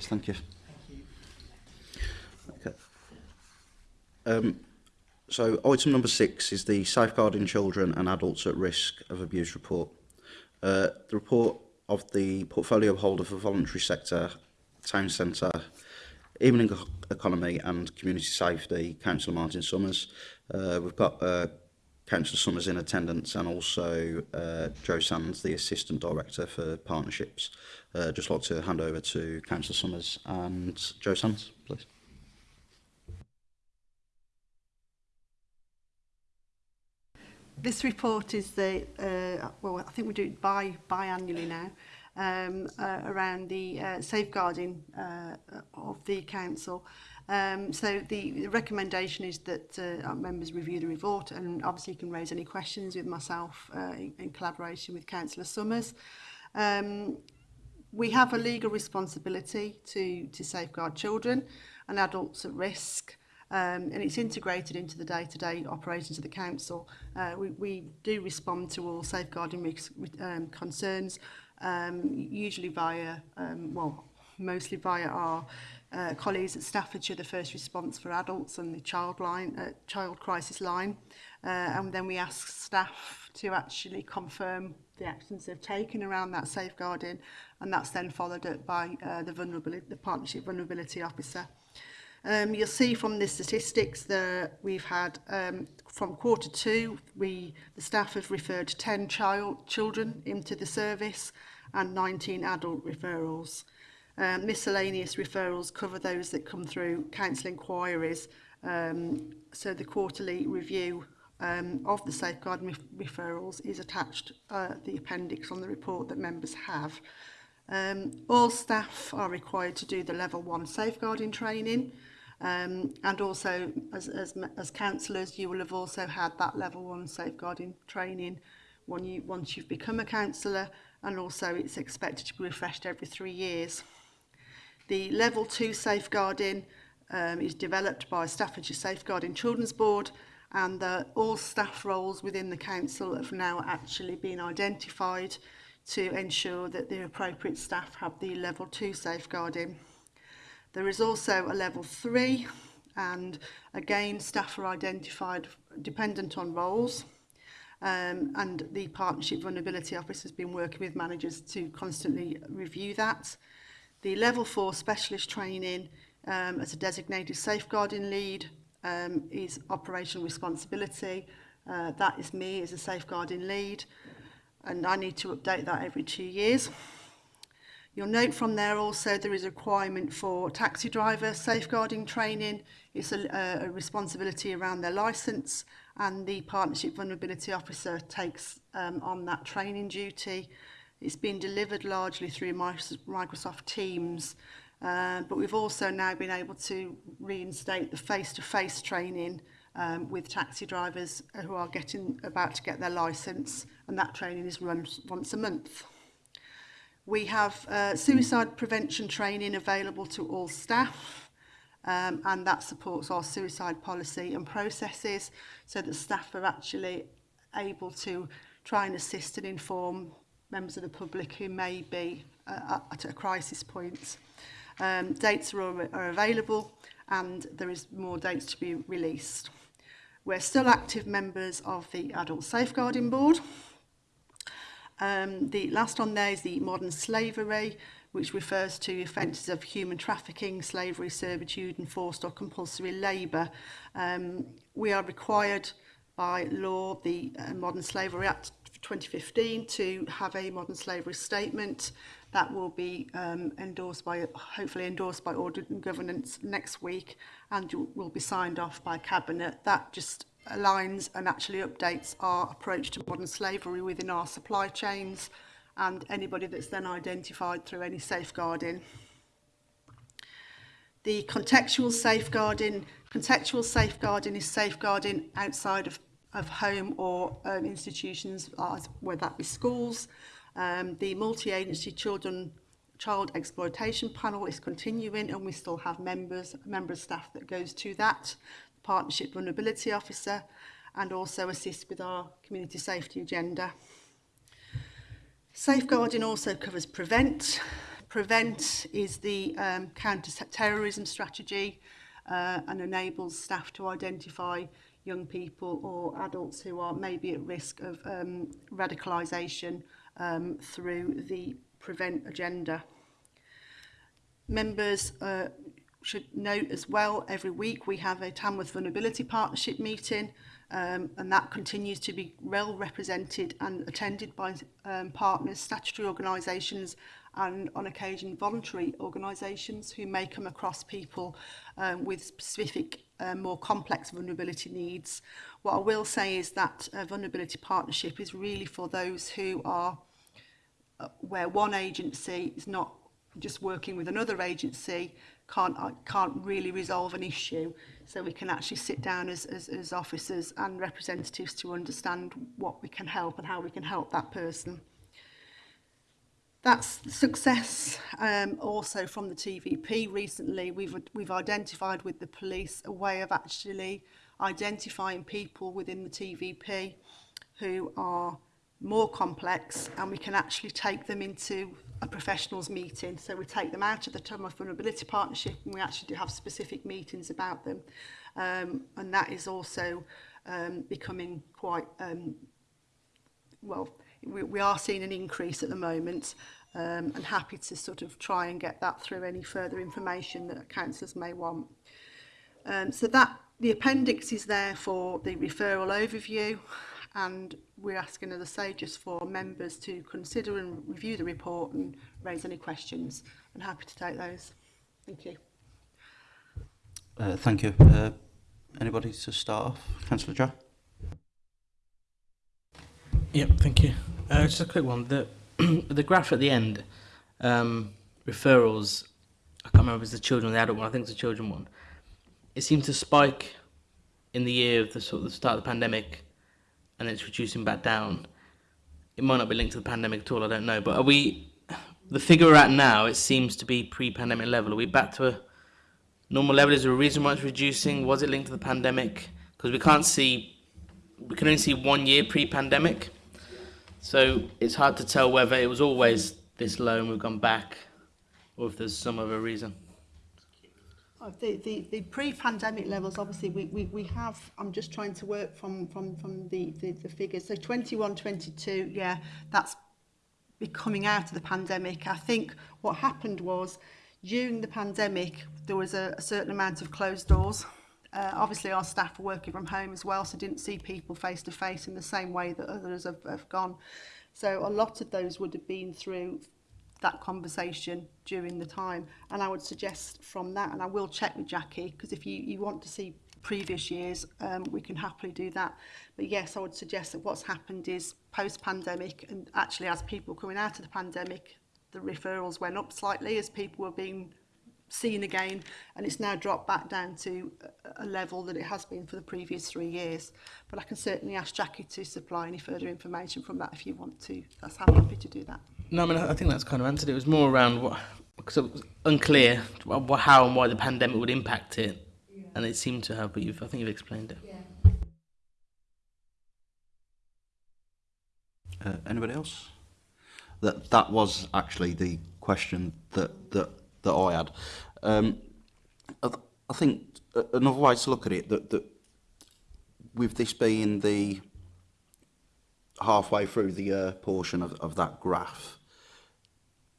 thank you. Thank you. Okay. Um, so item number six is the Safeguarding Children and Adults at Risk of Abuse report. Uh, the report of the portfolio holder for voluntary sector, town centre, evening economy and community safety, Councillor Martin Summers. Uh, we've got uh, Councillor Summers in attendance and also uh, Joe Sands, the Assistant Director for Partnerships. Uh, just like to hand over to Councillor Summers and Joe Sands, please. This report is the, uh, well, I think we do it bi biannually now, um, uh, around the uh, safeguarding uh, of the council. Uh, Um, so the, the recommendation is that uh, our members review the report and obviously you can raise any questions with myself uh, in, in collaboration with Councillor Summers. Um, we have a legal responsibility to, to safeguard children and adults at risk um, and it's integrated into the day-to-day -day operations of the council. Uh, we, we do respond to all safeguarding risks, um, concerns, um, usually via, um, well, mostly via our uh, colleagues at Staffordshire, the first response for adults and the child line, uh, child crisis line. Uh, and then we ask staff to actually confirm the actions they've taken around that safeguarding. And that's then followed up by uh, the, vulnerability, the partnership vulnerability officer. Um, you'll see from the statistics that we've had um, from quarter two, we, the staff have referred 10 child, children into the service and 19 adult referrals. Um, miscellaneous referrals cover those that come through council inquiries. Um, so the quarterly review um, of the safeguard referrals is attached uh, the appendix on the report that members have. Um, all staff are required to do the level one safeguarding training um, and also as, as, as councillors, you will have also had that level one safeguarding training when you, once you've become a councillor, and also it's expected to be refreshed every three years. The Level 2 safeguarding um, is developed by Staffordshire Safeguarding Children's Board and the, all staff roles within the council have now actually been identified to ensure that the appropriate staff have the level 2 safeguarding. There is also a level 3 and again staff are identified dependent on roles um, and the partnership vulnerability office has been working with managers to constantly review that the level four specialist training um, as a designated safeguarding lead um, is operational responsibility. Uh, that is me as a safeguarding lead and I need to update that every two years. You'll note from there also there is a requirement for taxi driver safeguarding training. It's a, a responsibility around their licence and the partnership vulnerability officer takes um, on that training duty. It's been delivered largely through Microsoft Teams, uh, but we've also now been able to reinstate the face-to-face -face training um, with taxi drivers who are getting about to get their license, and that training is run once a month. We have uh, suicide prevention training available to all staff, um, and that supports our suicide policy and processes so that staff are actually able to try and assist and inform members of the public who may be uh, at a crisis point. Um, dates are, are available and there is more dates to be released. We're still active members of the Adult Safeguarding Board. Um, the last on there is the Modern Slavery, which refers to offences of human trafficking, slavery, servitude and forced or compulsory labour. Um, we are required by law, the uh, Modern Slavery Act, 2015 to have a modern slavery statement that will be um, endorsed by, hopefully endorsed by Audit and Governance next week and will be signed off by Cabinet. That just aligns and actually updates our approach to modern slavery within our supply chains and anybody that's then identified through any safeguarding. The contextual safeguarding, contextual safeguarding is safeguarding outside of of home or um, institutions, as, whether that be schools. Um, the multi-agency children child exploitation panel is continuing and we still have members, member staff that goes to that, partnership vulnerability officer and also assist with our community safety agenda. Safeguarding also covers prevent. Prevent is the um, counter-terrorism strategy uh, and enables staff to identify young people or adults who are maybe at risk of um, radicalisation um, through the prevent agenda. Members uh, should note as well every week we have a Tamworth Vulnerability Partnership meeting um, and that continues to be well represented and attended by um, partners, statutory organisations and on occasion voluntary organisations who may come across people um, with specific uh, more complex vulnerability needs. What I will say is that a uh, vulnerability partnership is really for those who are uh, where one agency is not just working with another agency can't uh, can't really resolve an issue so we can actually sit down as, as as officers and representatives to understand what we can help and how we can help that person That's success um, also from the TVP. Recently, we've, we've identified with the police a way of actually identifying people within the TVP who are more complex and we can actually take them into a professionals meeting. So we take them out of the term of vulnerability partnership and we actually do have specific meetings about them. Um, and that is also um, becoming quite, um, well, we, we are seeing an increase at the moment um, and happy to sort of try and get that through any further information that councillors may want. Um, so that the appendix is there for the referral overview and we're asking, as I say, just for members to consider and review the report and raise any questions. and happy to take those. Thank you. Uh, thank you. Uh, anybody to start off? Councillor Jack? Yep, thank you. Uh, just a quick one. The the graph at the end, um, referrals, I can't remember if it's the children or the adult one, I think it's the children one. It seemed to spike in the year of the sort of the start of the pandemic and it's reducing back down. It might not be linked to the pandemic at all, I don't know. But are we the figure we're at now, it seems to be pre pandemic level. Are we back to a normal level? Is there a reason why it's reducing? Was it linked to the pandemic? Because we can't see we can only see one year pre pandemic. So it's hard to tell whether it was always this low and we've gone back or if there's some other reason. Uh, the, the, the pre-pandemic levels, obviously, we, we, we have, I'm just trying to work from, from, from the, the, the figures. So 21, 22, yeah, that's coming out of the pandemic. I think what happened was during the pandemic, there was a, a certain amount of closed doors. Uh, obviously, our staff are working from home as well, so didn't see people face to face in the same way that others have, have gone. So a lot of those would have been through that conversation during the time. And I would suggest from that, and I will check with Jackie, because if you, you want to see previous years, um, we can happily do that. But yes, I would suggest that what's happened is post-pandemic, and actually as people coming out of the pandemic, the referrals went up slightly as people were being seen again and it's now dropped back down to a level that it has been for the previous three years. But I can certainly ask Jackie to supply any further information from that if you want to. That's how I'm happy to do that. No, I mean, I think that's kind of answered. It was more around what, because it was unclear how and why the pandemic would impact it. Yeah. And it seemed to have, but you've, I think you've explained it. Yeah. Uh, anybody else? That that was actually the question that, that that I had. Um, I, th I think another way to look at it, that, that with this being the halfway through the year uh, portion of, of that graph,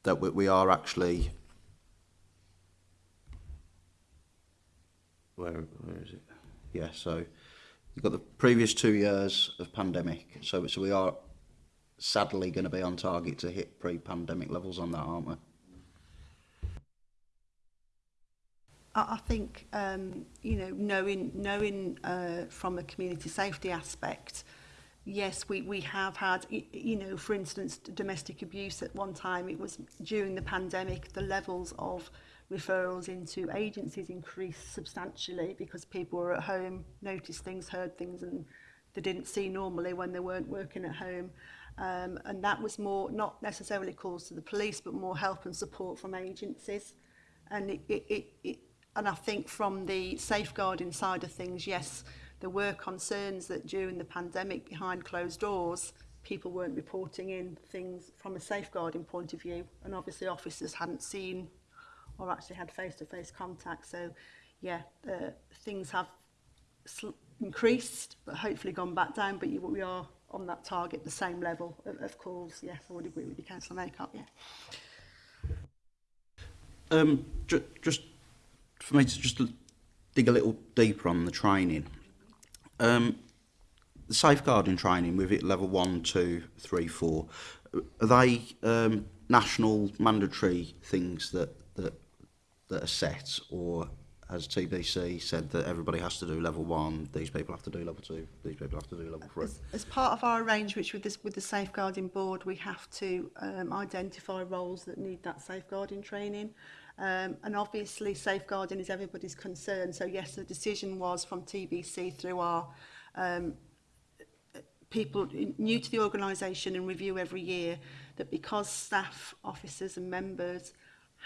that we, we are actually... Where, where is it? Yeah, so you've got the previous two years of pandemic. So, so we are sadly going to be on target to hit pre-pandemic levels on that, aren't we? I, I think, um, you know, knowing, knowing uh, from a community safety aspect, yes, we, we have had, you know, for instance, domestic abuse at one time, it was during the pandemic, the levels of referrals into agencies increased substantially because people were at home, noticed things, heard things, and they didn't see normally when they weren't working at home. Um, and that was more, not necessarily calls to the police, but more help and support from agencies. And it, it, it, it And I think from the safeguarding side of things, yes, there were concerns that during the pandemic behind closed doors, people weren't reporting in things from a safeguarding point of view. And obviously officers hadn't seen or actually had face-to-face -face contact. So yeah, uh, things have increased, but hopefully gone back down. But you, we are on that target, the same level of, of calls. Yes, I would agree with you, Councillor Maycott. Yeah. Um, ju just for me to just dig a little deeper on the training. Um, the safeguarding training with it level one, two, three, four, are they um, national mandatory things that, that, that are set or has TBC said that everybody has to do level one, these people have to do level two, these people have to do level three? As, as part of our arrangement with this with the safeguarding board, we have to um, identify roles that need that safeguarding training. Um, and obviously safeguarding is everybody's concern. So yes, the decision was from TBC through our um, people new to the organisation and review every year that because staff, officers and members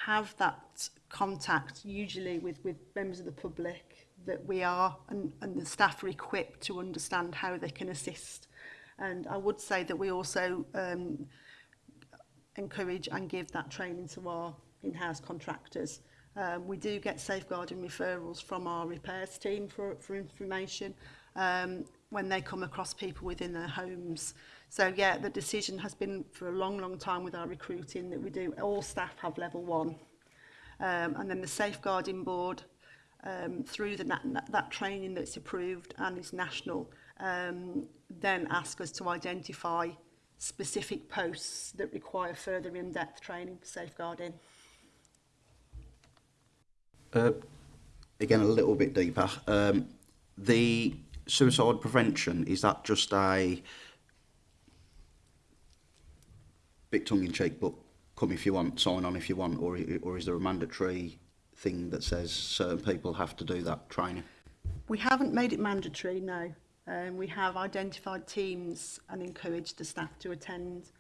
have that contact usually with, with members of the public that we are and, and the staff are equipped to understand how they can assist. And I would say that we also um, encourage and give that training to our in-house contractors. Um, we do get safeguarding referrals from our repairs team for, for information um, when they come across people within their homes. So yeah, the decision has been for a long, long time with our recruiting that we do, all staff have level one. Um, and then the safeguarding board um, through the, that, that training that's approved and is national, um, then ask us to identify specific posts that require further in-depth training for safeguarding. Uh, again, a little bit deeper. Um, the suicide prevention, is that just a bit tongue-in-cheek, but come if you want, sign on if you want, or, or is there a mandatory thing that says certain people have to do that training? We haven't made it mandatory, no. Um, we have identified teams and encouraged the staff to attend.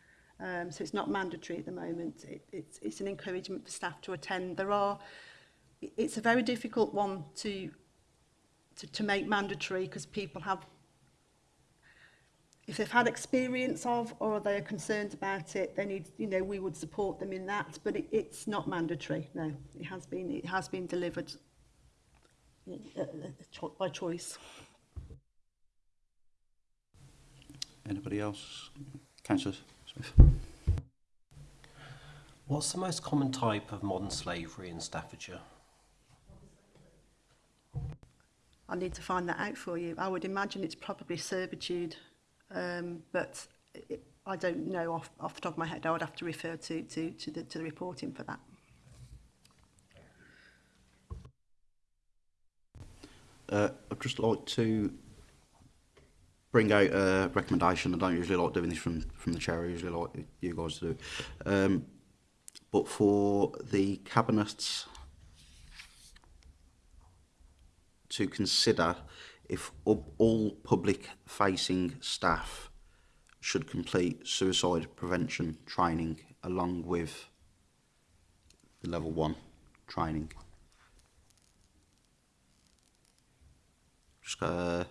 Um, so it's not mandatory at the moment. It, it's, it's an encouragement for staff to attend. There are it's a very difficult one to to, to make mandatory because people have if they've had experience of or they are concerned about it they need you know we would support them in that but it, it's not mandatory no it has been it has been delivered uh, uh, by choice anybody else councillor Smith what's the most common type of modern slavery in Staffordshire I need to find that out for you. I would imagine it's probably servitude, um, but it, I don't know off, off the top of my head. I would have to refer to, to, to, the, to the reporting for that. Uh, I'd just like to bring out a recommendation. I don't usually like doing this from, from the chair. I usually like you guys do. Um, but for the cabinets to consider if all public facing staff should complete suicide prevention training along with the level one training. Just, uh,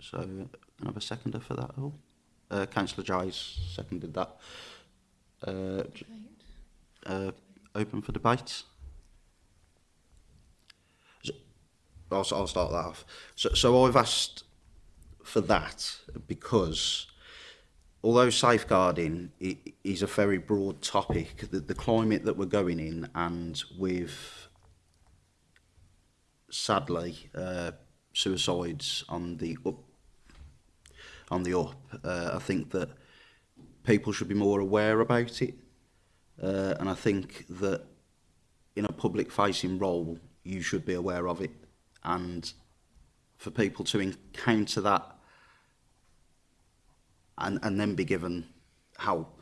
so, can a seconder for that? all. uh, Councillor Gies seconded that. Uh, uh, open for debate. I'll, I'll start that off. So, so I've asked for that because although safeguarding is a very broad topic, the, the climate that we're going in and with, sadly, uh, suicides on the up, on the up, uh, I think that people should be more aware about it. Uh, and I think that in a public facing role, you should be aware of it and for people to encounter that and, and then be given help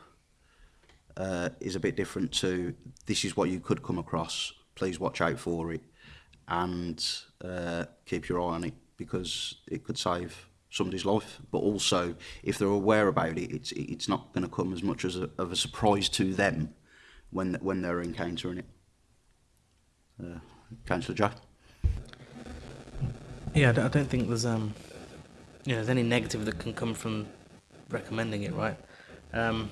uh, is a bit different to this is what you could come across, please watch out for it and uh, keep your eye on it because it could save somebody's life. But also, if they're aware about it, it's, it's not going to come as much as a, of a surprise to them when, when they're encountering it. Uh, Councillor Jack? Yeah, I don't think there's um, you know, there's any negative that can come from recommending it, right? Um,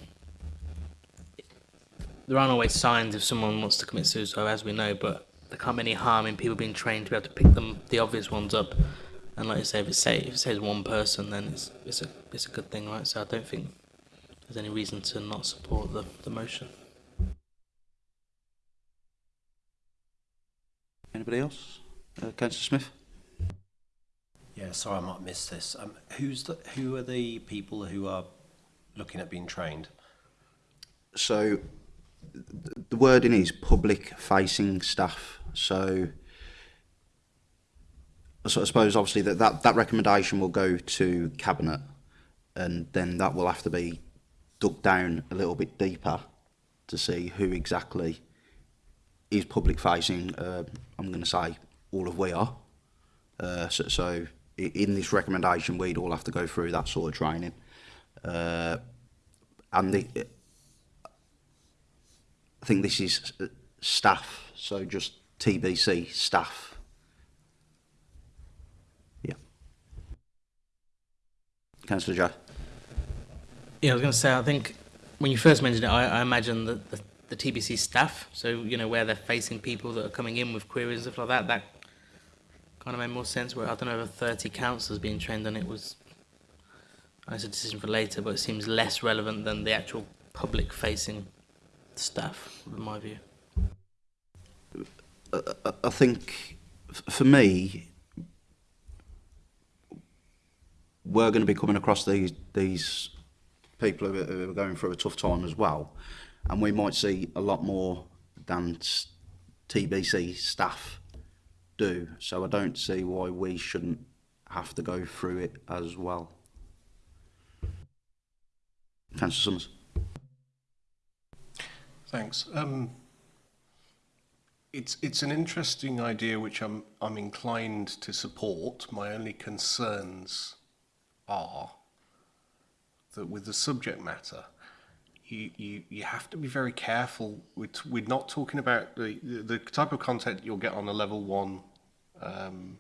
there aren't always signs if someone wants to commit suicide, as we know, but there can't be any harm in people being trained to be able to pick them the obvious ones up. And like you say, if it, say, if it saves one person, then it's it's a it's a good thing, right? So I don't think there's any reason to not support the, the motion. Anybody else? Uh, Councillor Smith. Yeah, sorry, I might miss this. Um, who's the, who are the people who are looking at being trained? So the wording is public facing staff. So, so I suppose obviously that, that, that recommendation will go to cabinet and then that will have to be dug down a little bit deeper to see who exactly is public facing. Uh, I'm going to say all of we are. Uh, so, so in this recommendation, we'd all have to go through that sort of training. Uh, and the, I think this is uh, staff, so just TBC staff. Yeah. Councillor Joe. Yeah, I was going to say, I think when you first mentioned it, I, I imagine that the, the TBC staff, so, you know, where they're facing people that are coming in with queries and stuff like that, that kind of made more sense where I don't know over 30 councillors being trained on it was it's a decision for later but it seems less relevant than the actual public facing stuff in my view I, I think for me we're going to be coming across these these people who are going through a tough time as well and we might see a lot more than TBC staff do. So I don't see why we shouldn't have to go through it as well. Councillor Summers. Thanks. Um, it's it's an interesting idea which I'm I'm inclined to support. My only concerns are that with the subject matter, you, you, you have to be very careful. With, we're not talking about the, the type of content you'll get on a level one um,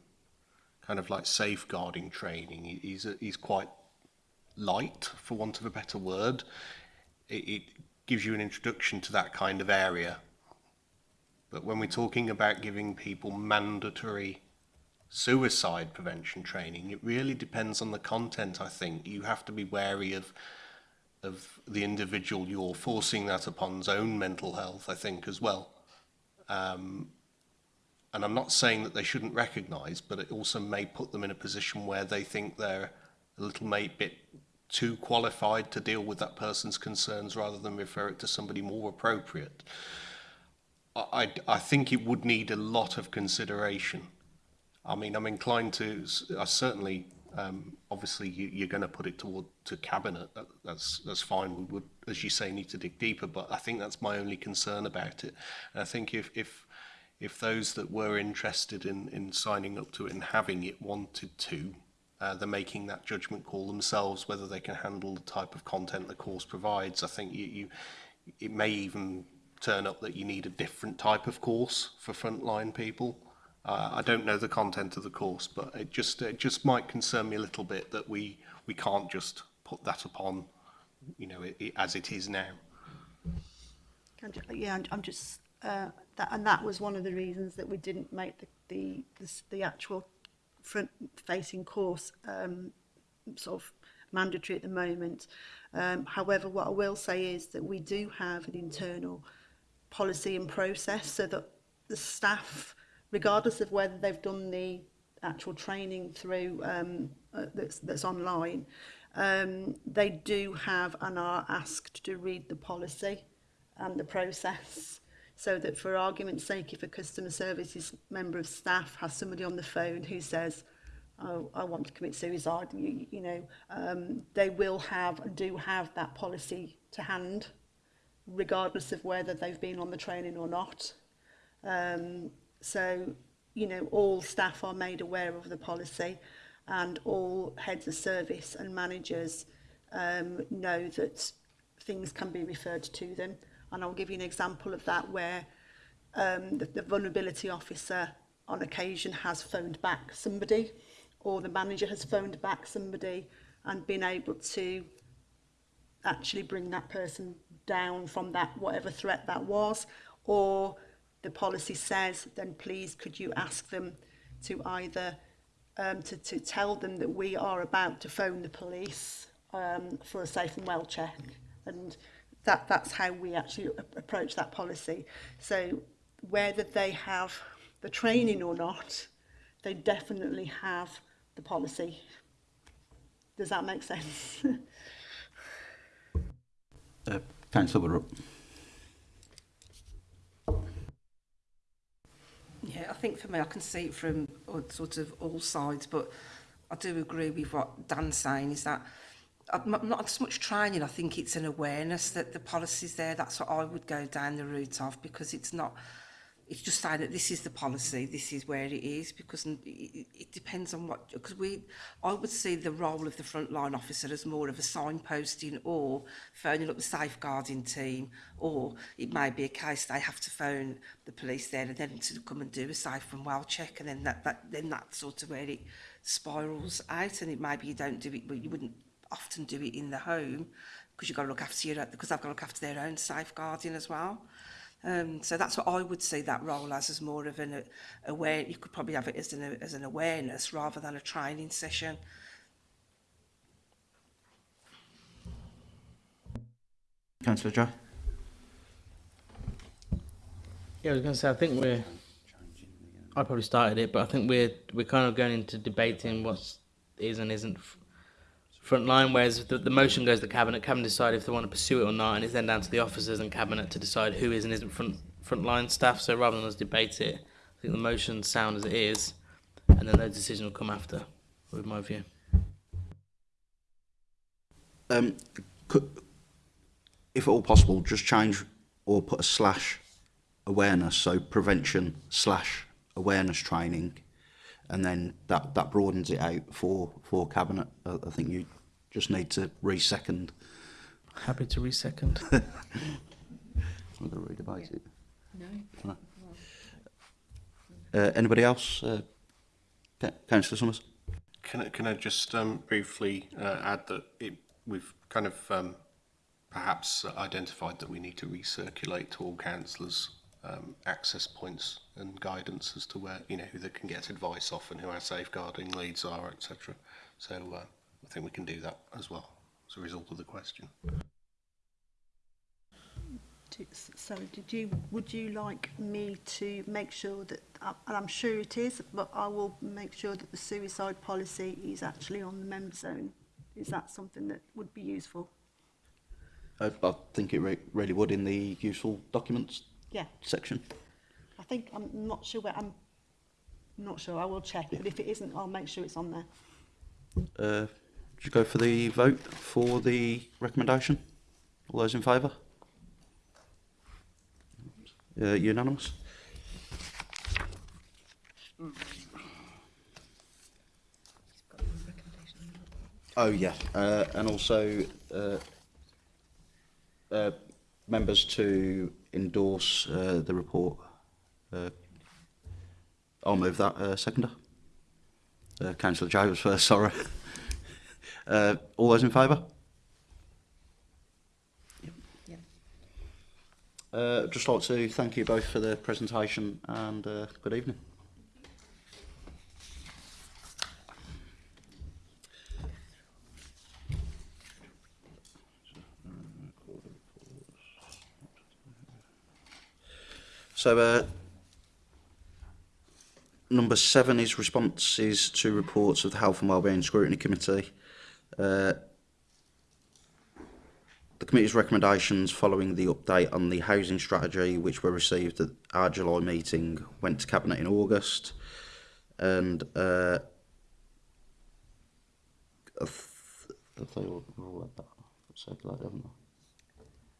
kind of like safeguarding training is, is quite light, for want of a better word. It, it gives you an introduction to that kind of area. But when we're talking about giving people mandatory suicide prevention training, it really depends on the content, I think. You have to be wary of of the individual, you're forcing that upon's own mental health, I think, as well. Um, and I'm not saying that they shouldn't recognise, but it also may put them in a position where they think they're a little bit too qualified to deal with that person's concerns rather than refer it to somebody more appropriate. I, I think it would need a lot of consideration. I mean, I'm inclined to, I certainly Um, obviously, you, you're going to put it toward to cabinet. That, that's that's fine. We would, as you say, need to dig deeper. But I think that's my only concern about it. And I think if if if those that were interested in in signing up to it and having it wanted to, uh, they're making that judgment call themselves whether they can handle the type of content the course provides. I think you, you it may even turn up that you need a different type of course for frontline people. Uh, I don't know the content of the course, but it just it just might concern me a little bit that we we can't just put that upon, you know, it, it, as it is now. Yeah, I'm just uh, that, and that was one of the reasons that we didn't make the the the, the actual front-facing course um, sort of mandatory at the moment. Um, however, what I will say is that we do have an internal policy and process so that the staff regardless of whether they've done the actual training through um, uh, that's, that's online, um, they do have and are asked to read the policy and the process. So that for argument's sake, if a customer services member of staff has somebody on the phone who says, oh, I want to commit suicide, you, you know, um, they will have and do have that policy to hand, regardless of whether they've been on the training or not. Um, So, you know, all staff are made aware of the policy and all heads of service and managers um, know that things can be referred to them. And I'll give you an example of that where um, the, the vulnerability officer on occasion has phoned back somebody or the manager has phoned back somebody and been able to actually bring that person down from that whatever threat that was or the policy says, then please could you ask them to either um, to, to tell them that we are about to phone the police um, for a safe and well check. And that, that's how we actually approach that policy. So whether they have the training or not, they definitely have the policy. Does that make sense? uh, Councillor Woodrup. Yeah, I think for me, I can see it from uh, sort of all sides, but I do agree with what Dan's saying is that I'm not as much training, I think it's an awareness that the policy's there. That's what I would go down the route of because it's not it's just saying that this is the policy, this is where it is, because it, depends on what, because we, I would see the role of the frontline officer as more of a signposting or phoning up the safeguarding team, or it may be a case they have to phone the police there and then to come and do a safe and well check, and then that, that then that's sort of where it spirals out, and it might be you don't do it, but you wouldn't often do it in the home, because you've got to look after your, because I've got to look after their own safeguarding as well. Um, so that's what I would see that role as, as more of an uh, aware. You could probably have it as an as an awareness rather than a training session. Councillor Joe. Yeah, I was going to say I think we're. I probably started it, but I think we're we're kind of going into debating what's is and isn't front line, whereas the, the, motion goes to the cabinet. Cabinet decide if they want to pursue it or not, and it's then down to the officers and cabinet to decide who is and isn't front front line staff. So rather than us debate it, I think the motion sound as it is, and then their decision will come after, with my view. Um, could, if at all possible, just change or put a slash awareness, so prevention slash awareness training and then that, that broadens it out for, for cabinet. I, I think you just need to resecond. Happy to resecond. I'm going to redebate yeah. it. No. no. Uh, anybody else? Uh, Councillor Summers? Can I, can I just um, briefly uh, add that it, we've kind of um, perhaps identified that we need to recirculate to all councillors um, access points and guidance as to where you know who they can get advice off and who our safeguarding leads are, etc. So uh, I think we can do that as well as a result of the question. Sally, did you would you like me to make sure that, uh, and I'm sure it is, but I will make sure that the suicide policy is actually on the member zone. Is that something that would be useful? I, I think it re really would in the usual documents Yeah. section. I think I'm not sure where I'm not sure. I will check, yeah. but if it isn't, I'll make sure it's on there. Uh, do you go for the vote for the recommendation? All those in favour? Uh, unanimous. Oh yeah, uh, and also uh, uh, members to endorse uh, the report. Uh, I'll oh, move that uh, seconder. Uh, Councillor Jai was first, sorry. uh, all those in favour? Yeah. Uh, just like to thank you both for the presentation and uh, good evening. So uh, number seven is responses to reports of the Health and Wellbeing Scrutiny Committee. Uh, the committee's recommendations following the update on the housing strategy, which were received at our July meeting, went to Cabinet in August. And uh, I, th I, I said that, haven't I?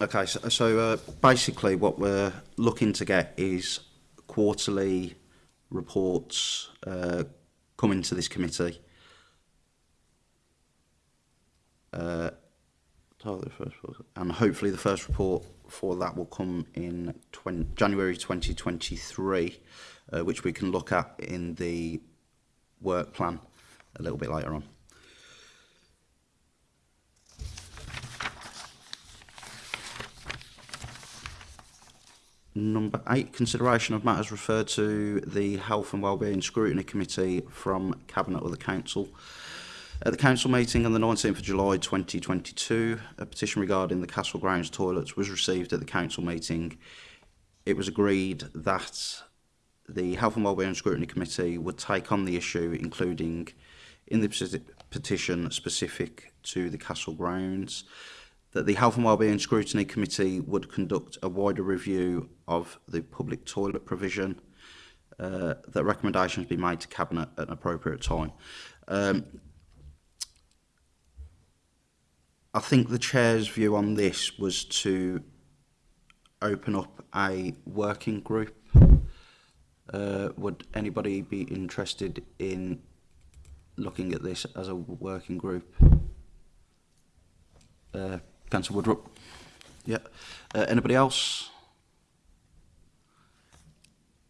Okay, so, so uh, basically what we're looking to get is quarterly reports uh, coming to this committee. Uh, and hopefully the first report for that will come in 20, January 2023, uh, which we can look at in the work plan a little bit later on. Number eight, consideration of matters referred to the Health and Wellbeing Scrutiny Committee from Cabinet or the Council. At the council meeting on the 19th of July 2022, a petition regarding the Castle Grounds toilets was received at the council meeting. It was agreed that the Health and Wellbeing Scrutiny Committee would take on the issue, including in the petition specific to the Castle Grounds that the Health and Wellbeing Scrutiny Committee would conduct a wider review of the public toilet provision, uh, that recommendations be made to Cabinet at an appropriate time. Um, I think the Chair's view on this was to open up a working group. Uh, would anybody be interested in looking at this as a working group? Uh, Councillor Woodrup. Yeah. Uh, anybody else?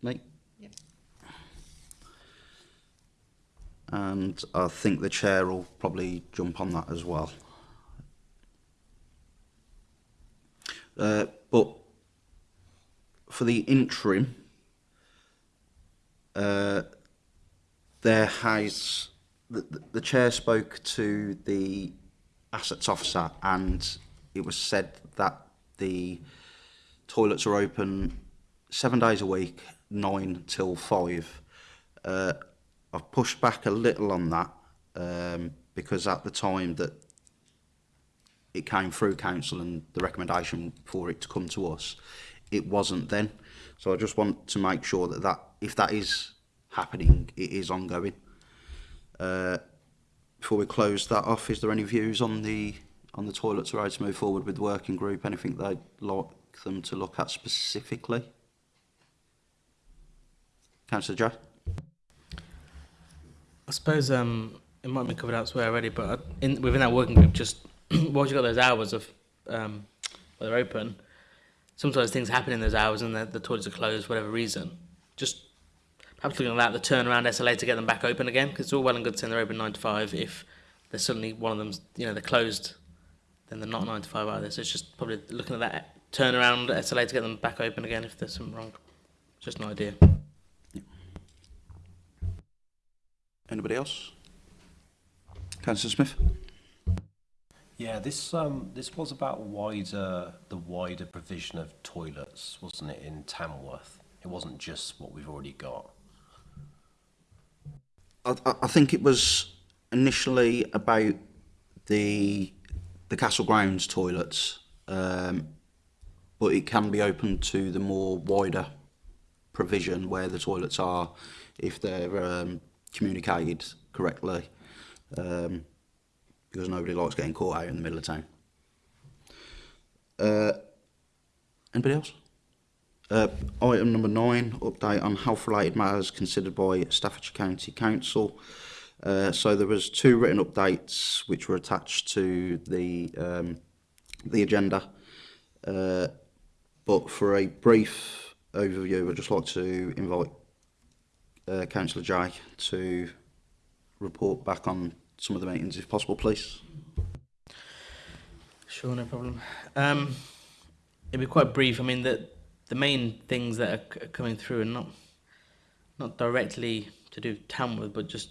Me? Yeah. And I think the chair will probably jump on that as well. Uh, but for the interim, uh, there has the, the chair spoke to the assets officer and it was said that the toilets are open seven days a week, nine till five. Uh, I've pushed back a little on that um, because at the time that it came through council and the recommendation for it to come to us, it wasn't then. So I just want to make sure that, that if that is happening, it is ongoing. Uh, before we close that off, is there any views on the on the toilets are ready to move forward with the working group, anything they'd like them to look at specifically? Councillor Joe? I suppose um, it might be covered elsewhere already, but in, within that working group, just once you got those hours of um, where they're open, sometimes things happen in those hours and the, the toilets are closed for whatever reason. Just perhaps looking at the turnaround SLA to get them back open again, because it's all well and good saying they're open 9 to 5 if there's suddenly one of them, you know, they're closed then they're not 9 to 5 either. So it's just probably looking at that turnaround SLA to get them back open again if there's something wrong. Just an idea. Anybody else? Councillor Smith? Yeah, this um, this was about wider the wider provision of toilets, wasn't it, in Tamworth? It wasn't just what we've already got. I, I think it was initially about the the castle grounds toilets, um, but it can be open to the more wider provision where the toilets are if they're um, communicated correctly, um, because nobody likes getting caught out in the middle of town. Uh, anybody else? Uh, item number nine, update on health-related matters considered by Staffordshire County Council. Uh, so there was two written updates which were attached to the um, the agenda. Uh, but for a brief overview, I'd just like to invite uh, Councillor Jay to report back on some of the meetings, if possible, please. Sure, no problem. Um, it'll be quite brief. I mean, the the main things that are coming through are not not directly to do with Tamworth, but just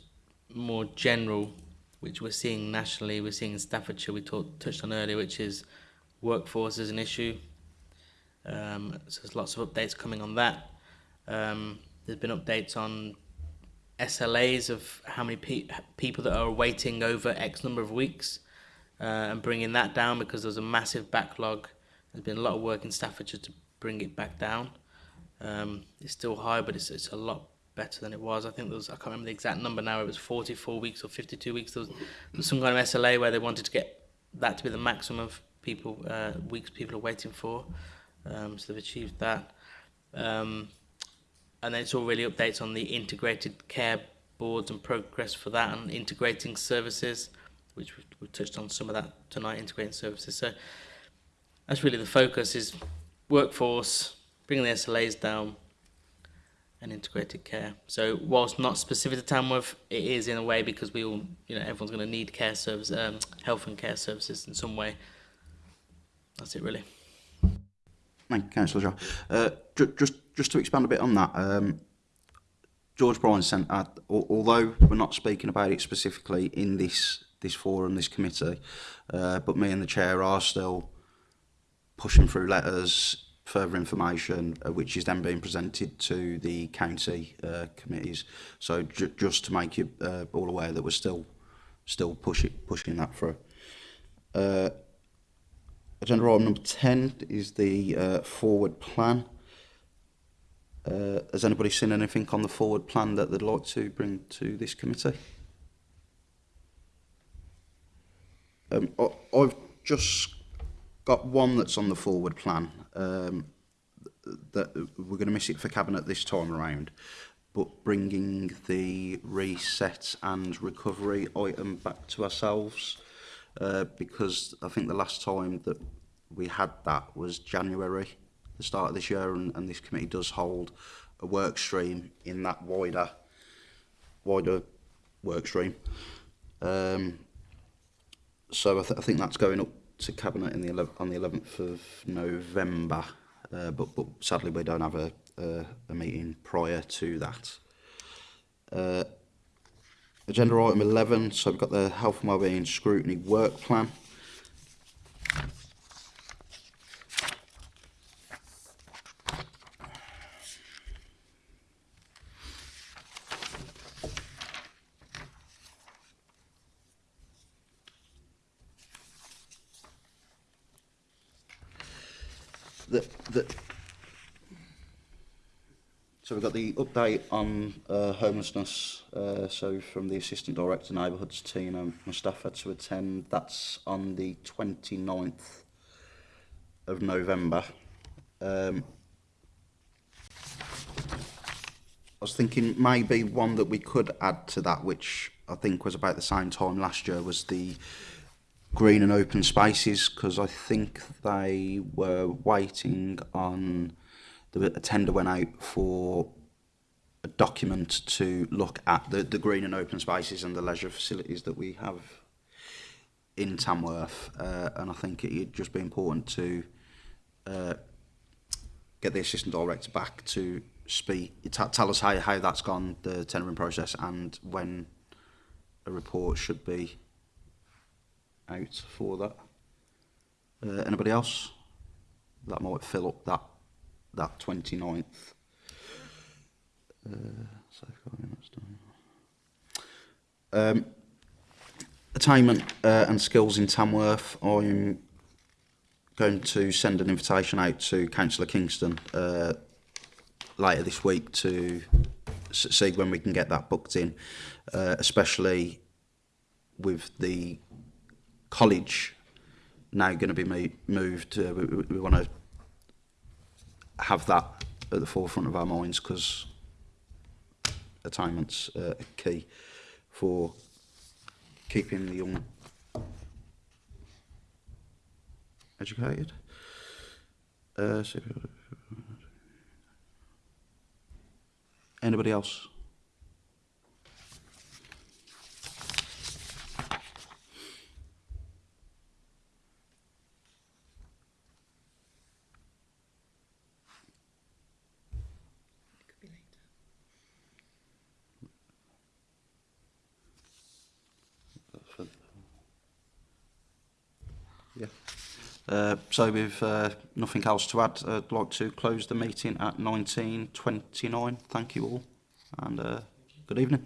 more general, which we're seeing nationally, we're seeing in Staffordshire, we talked, touched on earlier, which is workforce is an issue. Um, so there's lots of updates coming on that. Um, there's been updates on SLAs of how many pe people that are waiting over X number of weeks uh, and bringing that down because there's a massive backlog. There's been a lot of work in Staffordshire to bring it back down. Um, it's still high, but it's, it's a lot better than it was. I think there was, I can't remember the exact number now, it was 44 weeks or 52 weeks. There was, there was some kind of SLA where they wanted to get that to be the maximum of people, uh, weeks people are waiting for. Um, so they've achieved that. Um, and then it's all really updates on the integrated care boards and progress for that and integrating services, which we've, we've touched on some of that tonight, integrating services. So that's really the focus is workforce, bringing the SLAs down, and integrated care. So whilst not specific to Tamworth, it is in a way because we all, you know, everyone's going to need care service, um, health and care services in some way. That's it really. Thank you, Councillor uh, ju just, just to expand a bit on that, um, George Bryan sent out, although we're not speaking about it specifically in this this forum, this committee, uh, but me and the chair are still pushing through letters, further information, uh, which is then being presented to the county uh, committees. So ju just to make you uh, all aware that we're still still pushing pushing that through. Uh, agenda item number 10 is the uh, forward plan. Uh, has anybody seen anything on the forward plan that they'd like to bring to this committee? Um, I, I've just got one that's on the forward plan um, that uh, we're going to miss it for cabinet this time around but bringing the reset and recovery item back to ourselves uh, because I think the last time that we had that was January, the start of this year, and, and this committee does hold a work stream in that wider, wider work stream. Um, so I, th I think that's going up to cabinet in the 11th, on the 11th of November, uh, but, but sadly we don't have a, a, a meeting prior to that. Uh, agenda item 11, so we've got the health and wellbeing scrutiny work plan. that, that so we've got the update on uh, homelessness. Uh, so from the Assistant Director Neighbourhoods team Mustafa to attend. That's on the 29th of November. Um, I was thinking maybe one that we could add to that, which I think was about the same time last year, was the green and open spaces because I think they were waiting on the tender went out for a document to look at the, the green and open spaces and the leisure facilities that we have in Tamworth uh, and I think it'd just be important to uh, get the assistant director back to speak tell us how, how that's gone the tendering process and when a report should be out for that. Uh, anybody else? That might fill up that that 29th. Uh, um, attainment uh, and skills in Tamworth. I'm going to send an invitation out to Councillor Kingston uh, later this week to see when we can get that booked in, uh, especially with the college now going to be moved. Uh, we, we want to have that at the forefront of our minds because attainment's uh, key for keeping the young educated. Uh, so anybody else? Uh, so with uh, nothing else to add, I'd like to close the meeting at 19.29. Thank you all and uh, good evening.